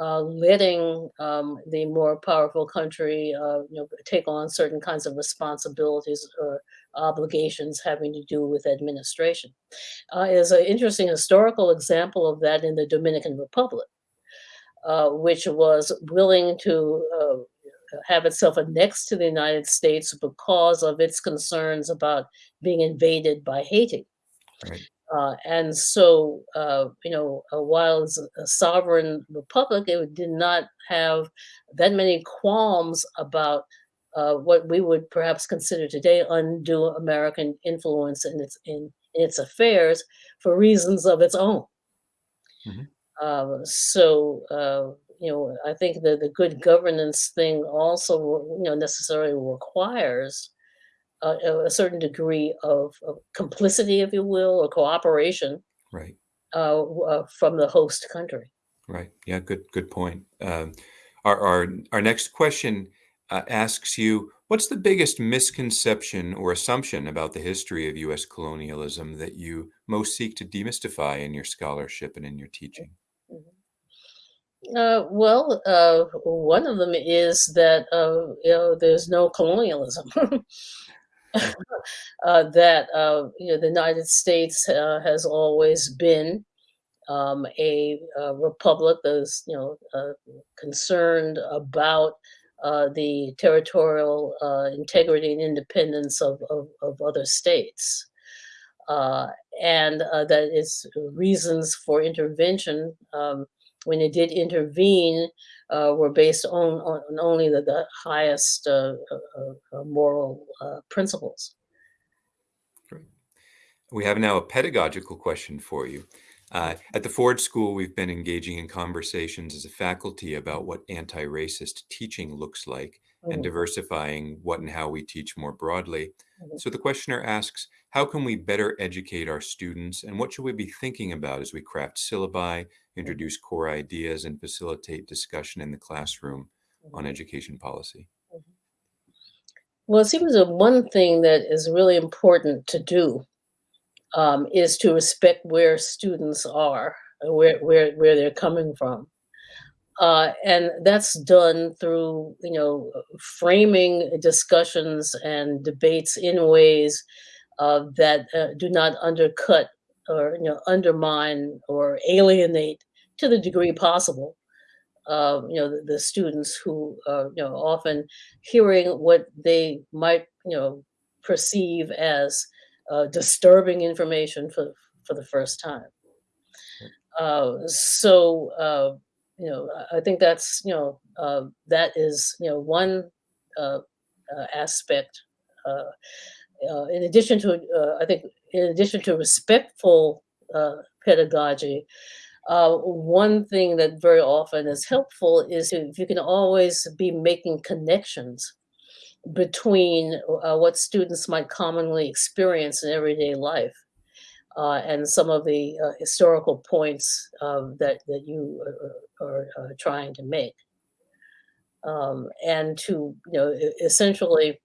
letting um, the more powerful country you know take on certain kinds of responsibilities or obligations having to do with administration. Uh, is an interesting historical example of that in the Dominican Republic, uh, which was willing to uh, have itself annexed to the United States because of its concerns about being invaded by Haiti. Right. Uh, and so, uh, you know, uh, while it's a sovereign republic, it did not have that many qualms about uh, what we would perhaps consider today undue American influence in its in, in its affairs for reasons of its own. Mhm. Uh, so, uh, you know, I think that the good governance thing also, you know, necessarily requires a, a certain degree of, of complicity, if you will, or cooperation Right. uh, uh, from the host country. Right. Yeah. Good. Good point. Um, our our our next question uh, asks you, what's the biggest misconception or assumption about the history of U.S. colonialism that you most seek to demystify in your scholarship and in your teaching? Mhm. Uh, well, uh, one of them is that uh, you know there's no colonialism. uh, that uh, you know the United States has always been um, a, uh republic that's you know concerned about uh, the territorial uh, integrity and independence of, of, of other states. Uh, and uh, that its reasons for intervention, um, when it did intervene, uh, were based on, on only the, the highest moral principles. Great. We have now a pedagogical question for you. Uh, at the Ford School, we've been engaging in conversations as a faculty about what anti racist teaching looks like and Mhm, diversifying what and how we teach more broadly. mhm, So the questioner asks How can we better educate our students, and what should we be thinking about as we craft syllabi, mhm, introduce core ideas, and facilitate discussion in the classroom on mhm, education policy? mhm. Well, it seems that one thing that is really important to do um, is to respect where students are, where where where they're coming from, uh, and that's done through you know framing discussions and debates in ways uh, that uh, do not undercut or you know undermine or alienate to the degree possible. Uh, you know the, the students who uh, you know often hearing what they might you know perceive as uh, disturbing information for for the first time. Uh, so uh, you know, I think that's you know uh, that is you know one uh, uh, aspect. In addition to, I think, in addition to respectful pedagogy, uh, one thing that very often is helpful is if you can always be making connections between uh, what students might commonly experience in everyday life uh, and some of the uh, historical points um, that that you are, are, are trying to make, um, and to you know essentially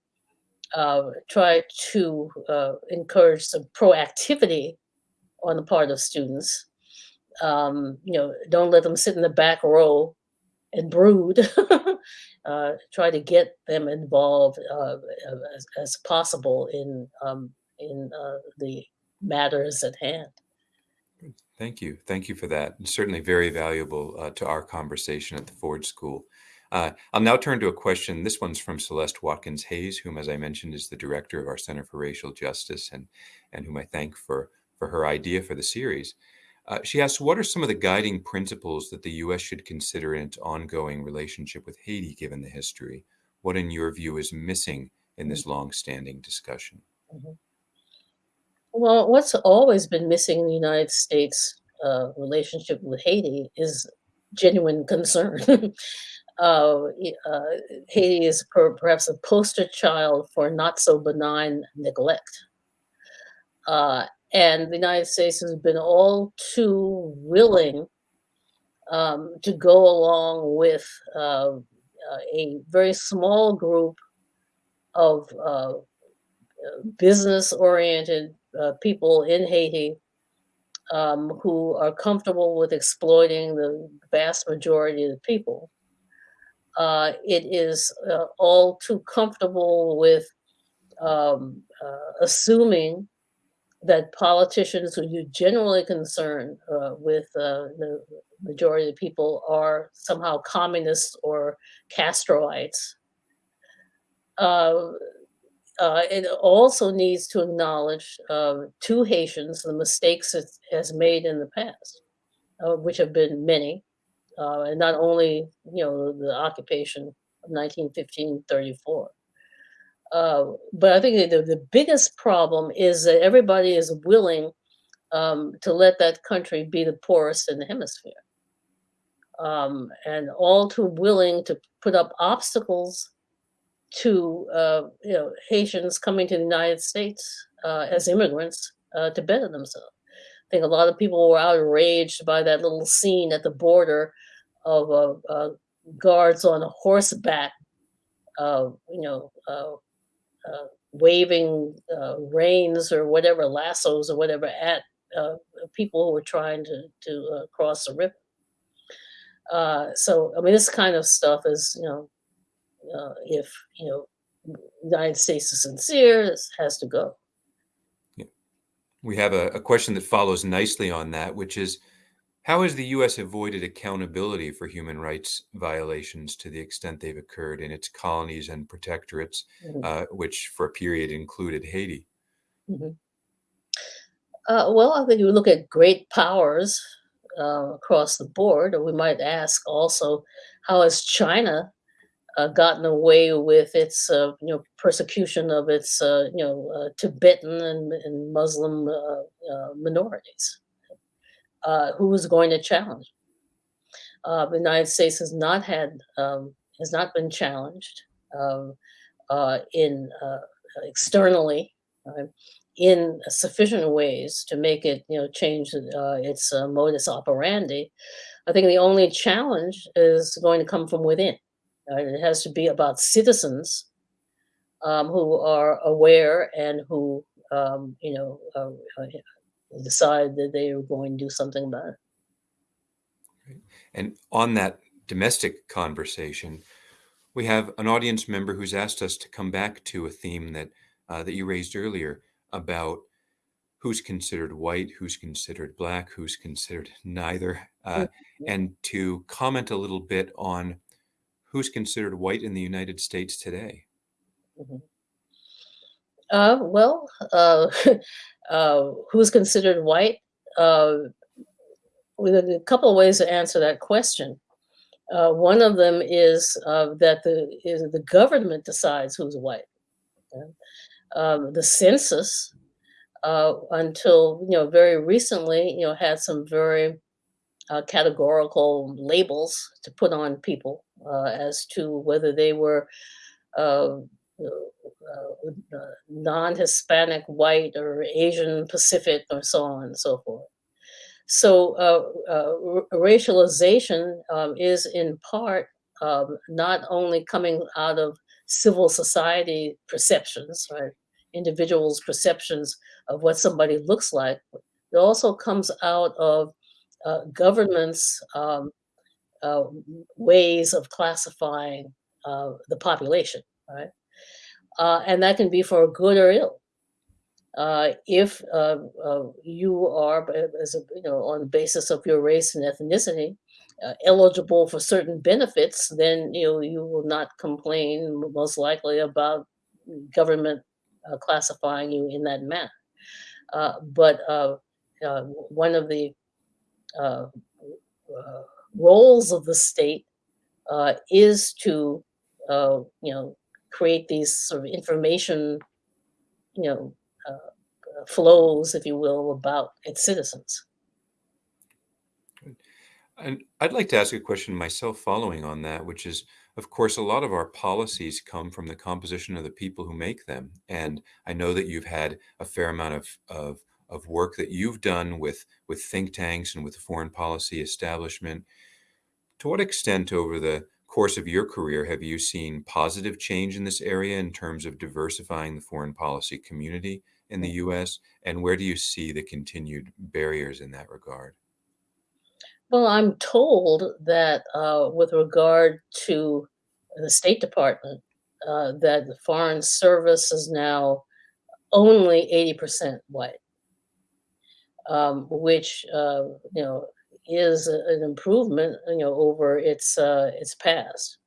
uh, try to uh, encourage some proactivity on the part of students. Um, you know, don't let them sit in the back row and brood. uh, try to get them involved uh, as, as possible in um, in uh, the matters at hand. Thank you. Thank you for that. Certainly very valuable uh, to our conversation at the Ford School. Uh, I'll now turn to a question. This one's from Celeste Watkins Hayes, whom, as I mentioned, is the director of our Center for Racial Justice and, and whom I thank for, for her idea for the series. Uh, she asks, what are some of the guiding principles that the U.S. should consider in its ongoing relationship with Haiti, given the history? What, in your view, is missing in this long-standing discussion? Mhm. Well, what's always been missing in the United States uh, relationship with Haiti is genuine concern. uh, uh, Haiti is per- perhaps a poster child for not so benign neglect. And the United States has been all too willing um, to go along with uh, uh, a very small group of uh, business oriented uh, people in Haiti um, who are comfortable with exploiting the vast majority of the people. Uh, it is uh, all too comfortable with um, uh, assuming that politicians who are generally concerned uh, with uh, the majority of the people are somehow communists or Castroites. Uh, uh, it also needs to acknowledge uh, to Haitians the mistakes it has made in the past, uh, which have been many, and not only you know the occupation of 1915-34. Uh, but I think the, the biggest problem is that everybody is willing um, to let that country be the poorest in the hemisphere. Um, and all too willing to put up obstacles to uh, you know Haitians coming to the United States uh, as immigrants uh, to better themselves. I think a lot of people were outraged by that little scene at the border of uh, guards on horseback, uh, you know, Uh, waving uh, reins or whatever, lassos or whatever at uh, people who were trying to to cross the river. so I mean, this kind of stuff is you know uh, if you know the United States is sincere, this has to go. Yeah. We have a, a, question that follows nicely on that, which is how has the U.S. avoided accountability for human rights violations to the extent they've occurred in its colonies and protectorates, mm-hmm. uh, which for a period included Haiti? Mm-hmm. Uh, well, I think you look at great powers uh, across the board, or we might ask also, how has China uh, gotten away with its uh, you know persecution of its uh, you know uh, Tibetan and, and Muslim uh, uh, who was going to challenge? the United States has not had um, has not been challenged um, in externally in sufficient ways to make it you know change its modus operandi. I think the only challenge is going to come from within. Uh, it has to be about citizens um, who are aware and who, um, you know, uh, decide that they are going to do something about it. And on that domestic conversation, we have an audience member who's asked us to come back to a theme that uh, that you raised earlier about who's considered white, who's considered black, who's considered neither, uh, mm-hmm. and to comment a little bit on who's considered white in the United States today? Mm-hmm. Uh, well, uh, uh, who's considered white? Uh, with a couple of ways to answer that question. Uh, one of them is uh, that the is the government decides who's white. Um, the census, until you know very recently, you know had some very categorical labels to put on people uh, as to whether they were uh, uh, non-Hispanic, white, or Asian Pacific, or so on and so forth. So racialization um, is in part um, not only coming out of civil society perceptions, right? Individuals' perceptions of what somebody looks like. It also comes out of uh, governments um, uh, ways of classifying uh, the population, right? Uh, and that can be for good or ill. Uh, if uh, uh, you are, as a, you know, on the basis of your race and ethnicity, eligible for certain benefits, then you know you will not complain most likely about government classifying you in that manner. but one of the roles of the state uh, is to, uh, you know, create these sort of information, you know, uh, flows, if you will, about its citizens. And I'd like to ask a question myself following on that, which is, of course, a lot of our policies come from the composition of the people who make them. And I know that you've had a fair amount of, of, of work that you've done with, with think tanks and with the foreign policy establishment to what extent over the course of your career have you seen positive change in this area in terms of diversifying the foreign policy community in the US? And where do you see the continued barriers in that regard? Well, I'm told that uh, with regard to the State Department, uh, that the Foreign Service is now only 80% white, um, which, uh, you know, is an improvement, you know, over its, uh, its past.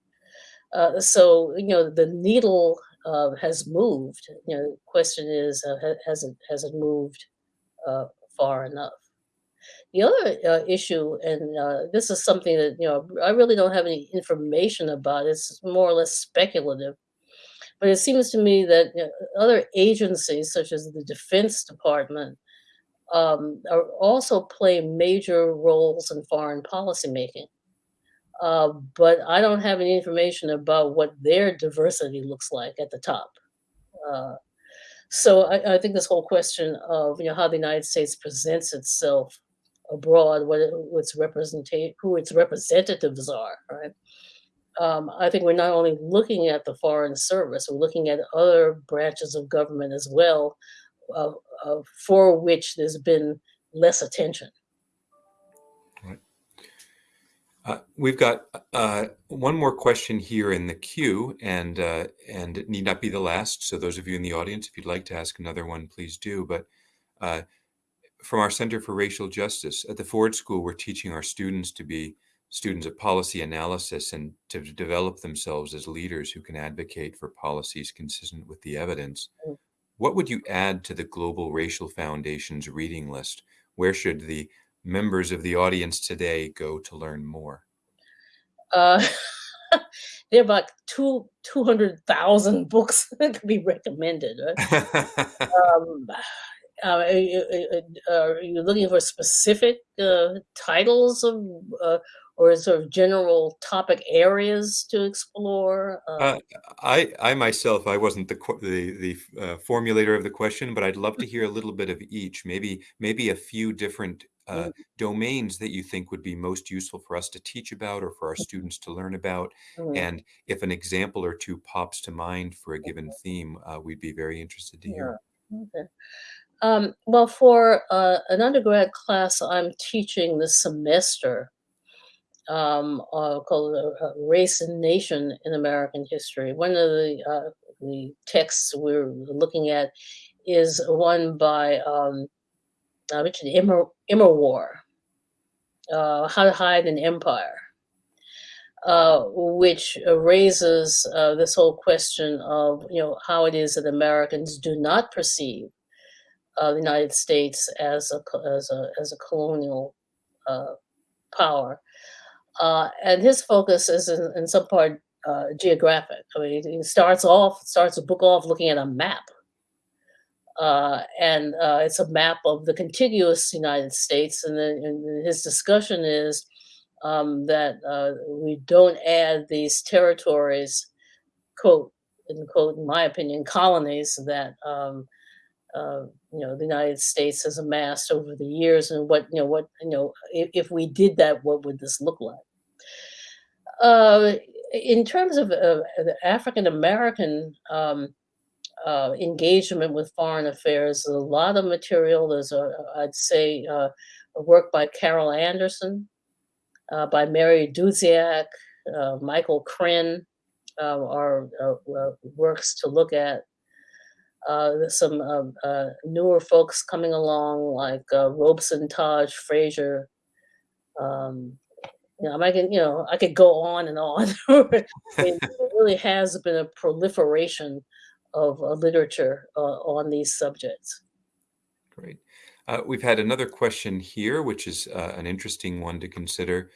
Uh, so, you know, the needle uh, has moved. You know, the question is, uh, has it has it moved uh, far enough? The other uh, issue, and uh, this is something that you know I really don't have any information about. It's more or less speculative, but it seems to me that you know, other agencies, such as the Defense Department, um, are also play major roles in foreign policy making. Uh, but I don't have any information about what their diversity looks like at the top. Uh, so I, I think this whole question of you know how the United States presents itself abroad, what it, what's representate, who its representatives are, right? Um, I think we're not only looking at the foreign service, we're looking at other branches of government as well, uh, uh, for which there's been less attention. Uh, we've got uh, one more question here in the queue, and uh, and it need not be the last. So those of you in the audience, if you'd like to ask another one, please do. But uh, from our Center for Racial Justice at the Ford School, we're teaching our students to be students of policy analysis and to develop themselves as leaders who can advocate for policies consistent with the evidence. What would you add to the Global Racial Foundation's reading list? Where should the members of the audience today go to learn more? Uh, there are about two two hundred thousand books that could be recommended. Right? um, uh, are, you, are, you, looking for specific uh, titles of, uh, or sort of general topic areas to explore? Uh, uh, I, I myself, I wasn't the the, the uh, formulator of the question, but I'd love to hear a little bit of each. Maybe maybe a few different uh, mm. domains that you think would be most useful for us to teach about or for our students to learn about. Mm. And if an example or two pops to mind for a given theme, uh, we'd be very interested to hear. Yeah. Okay. Um, well, for uh, an undergrad class I'm teaching this semester um, uh, called uh, Race and Nation in American History, one of the, uh, the texts we're looking at is one by um, uh, Richard Immer, Immerwahr, uh, How to Hide an Empire, uh, which raises uh, this whole question of you know how it is that Americans do not perceive uh, the United States as a as a as a colonial uh, and his focus is in, in some part uh, geographic. I mean, he starts off starts a book off looking at a map uh, and uh, it's a map of the contiguous United States. And, then and his discussion is um, that uh, we don't add these territories, quote, in quote, in my opinion, colonies that um, uh, you know the United States has amassed over the years, and what you know, what you know, if, if we did that, what would this look like? Uh, in terms of uh, African American um, uh, engagement with foreign affairs. a lot of material. There's I'd say, uh, a work by Carol Anderson, uh, by Mary Dudziak, uh, Michael Krenn um, are uh, works to look at. Uh, some um, newer folks coming along like Robeson Taj Frazier. Um, you know, I can, you know, I could go on and on. it really has been a proliferation of uh, literature uh, on these subjects. Great. Uh, we've had another question here, which is uh, an interesting one to consider.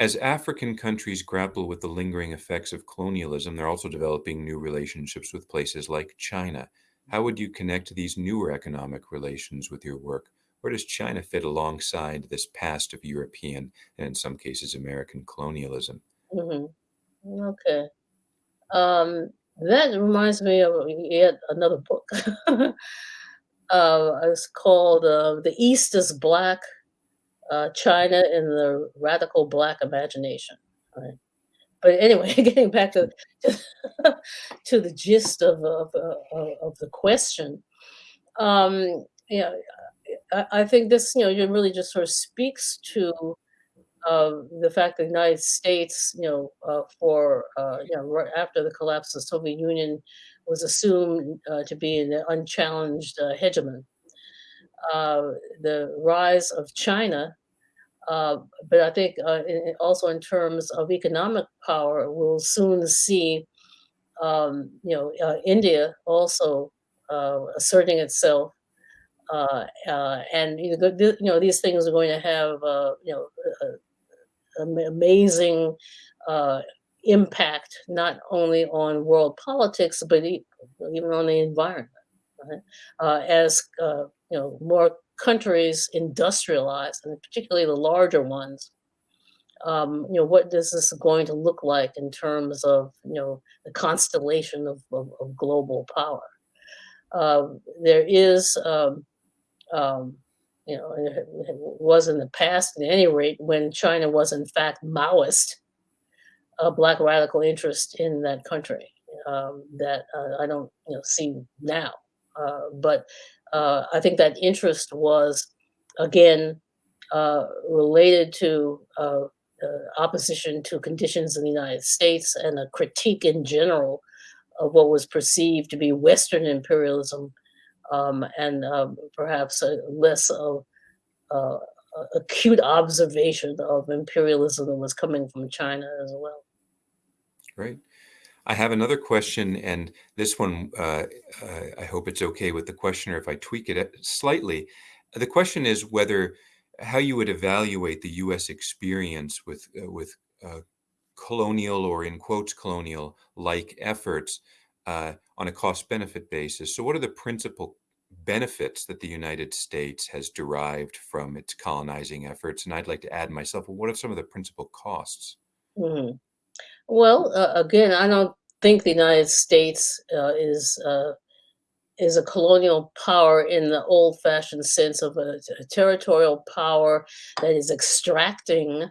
As African countries grapple with the lingering effects of colonialism, they're also developing new relationships with places like China. How would you connect these newer economic relations with your work? Where does China fit alongside this past of European and, in some cases, American colonialism? Mm-hmm. Okay. Um, that reminds me of yet another book. uh, it's called uh, "The East is Black: uh, China in the Radical Black Imagination." Right. But anyway, getting back to to the gist of of, uh, of the question, um, yeah, I, I think this you know really just sort of speaks to uh, the fact that the United States, you know, uh, for uh, you know, right after the collapse of the Soviet Union, was assumed uh, to be an unchallenged uh, hegemon. Uh, the rise of China, uh, but I think uh, in, also in terms of economic power, we'll soon see, um, you know, uh, India also uh, asserting itself. Uh, and you know, you know, these things are going to have, you know, am- amazing impact not only on world politics but even on the environment. As you know, more countries industrialize, and particularly the larger ones, um, you know, what is this going to look like in terms of you know the constellation of, of, of global power? Um, there is um, um, you know, it was in the past at any rate when China was in fact Maoist, a black radical interest in that country um, that uh, I don't you know see now. Uh, but uh, I think that interest was again uh, related to uh, uh, opposition to conditions in the United States and a critique in general of what was perceived to be Western imperialism um, and um, perhaps less of uh, acute observation of imperialism that was coming from China as well. Great. I have another question, and this one, uh, uh, I hope it's okay with the questioner if I tweak it uh, slightly. The question is whether how you would evaluate the U.S. experience with uh, with uh, colonial or in quotes colonial like efforts uh, on a cost benefit basis. So, what are the principal benefits that the United States has derived from its colonizing efforts? And I'd like to add myself, what are some of the principal costs? Mhm. Well, uh, again, I don't think the United States uh, is uh, is a colonial power in the old-fashioned sense of a, a territorial power that is extracting,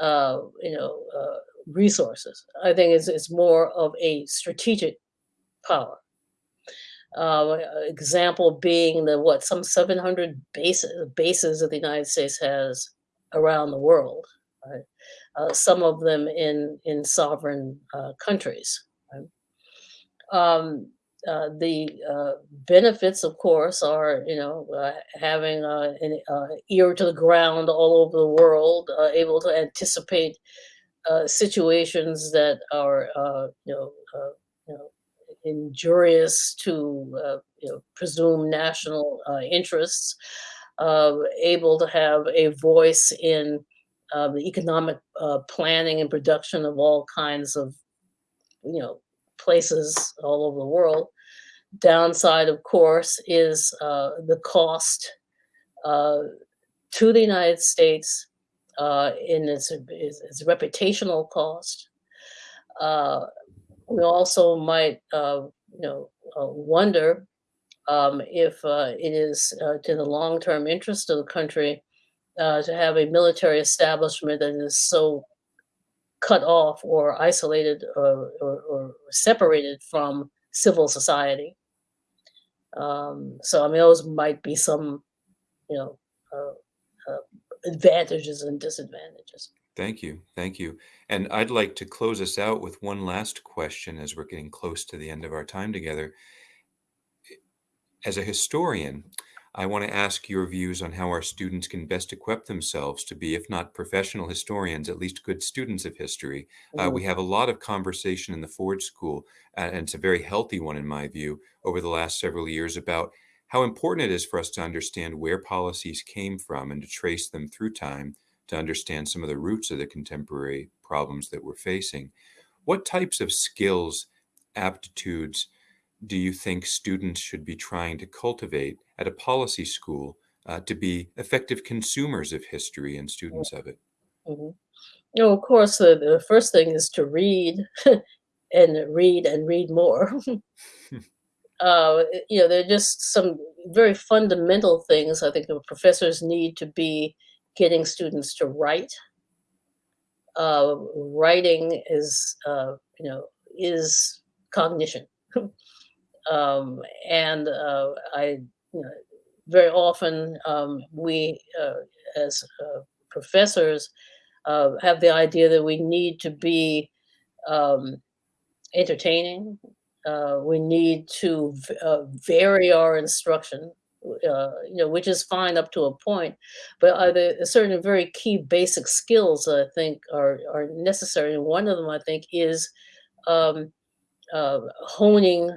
uh, you know, uh, resources. I think it's, it's more of a strategic power. Uh, example being the what some 700 bases bases that the United States has around the world, right? Uh, some of them in in sovereign uh, countries. Right? Um, uh, the uh, benefits, of course, are you know uh, having uh, an ear to the ground all over the world, able to anticipate situations that are you know you know injurious to you know presumed national interests, able to have a voice in uh, the economic uh, planning and production of all kinds of you know places all over the world. Downside, of course, is uh, the cost uh, to the United States uh, in its, its, reputational cost. Uh, we also might, you know, wonder um, if it is to the long-term interest of the country uh, to have a military establishment that is so cut off or isolated or, or, or separated from civil society. Um, so, I mean, those might be some, you know, uh, uh, advantages and disadvantages. Thank you. Thank you. And I'd like to close us out with one last question as we're getting close to the end of our time together. As a historian, I want to ask your views on how our students can best equip themselves to be, if not professional historians, at least good students of history. Uh, Mhm, we have a lot of conversation in the Ford School, and it's a very healthy one, in my view, over the last several years about how important it is for us to understand where policies came from and to trace them through time to understand some of the roots of the contemporary problems that we're facing. What types of skills, aptitudes, do you think students should be trying to cultivate at a policy school uh, to be effective consumers of history and mm, students of it? mhm. You know, of course, the, the first thing is to read and read and read more. uh, you know, there are just some very fundamental things I think the professors need to be getting students to write. Uh, writing is, uh, you know, is cognition. Um, and uh, I, you know, very often um, we, uh, as uh, professors, uh, have the idea that we need to be um, entertaining. Uh, we need to uh, vary our instruction, you know, which is fine up to a point. But are there certain very key basic skills that I think are are necessary? And one of them, I think, is um, honing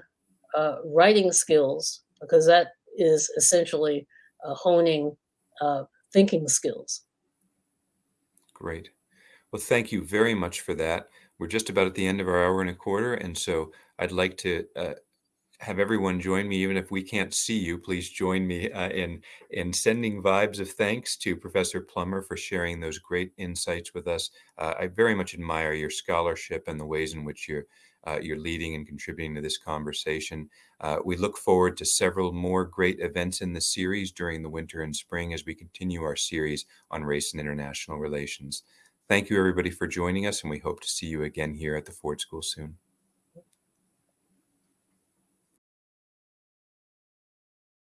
uh, writing skills because that is essentially uh, honing uh, thinking skills. Great. Well, thank you very much for that. We're just about at the end of our hour and a quarter, and so I'd like to uh, have everyone join me, even if we can't see you. Please join me uh, in in sending vibes of thanks to Professor Plummer for sharing those great insights with us. Uh, I very much admire your scholarship and the ways in which you're uh, you're leading and contributing to this conversation. Uh, we look forward to several more great events in the series during the winter and spring as we continue our series on race and international relations. Thank you, everybody, for joining us, and we hope to see you again here at the Ford School soon.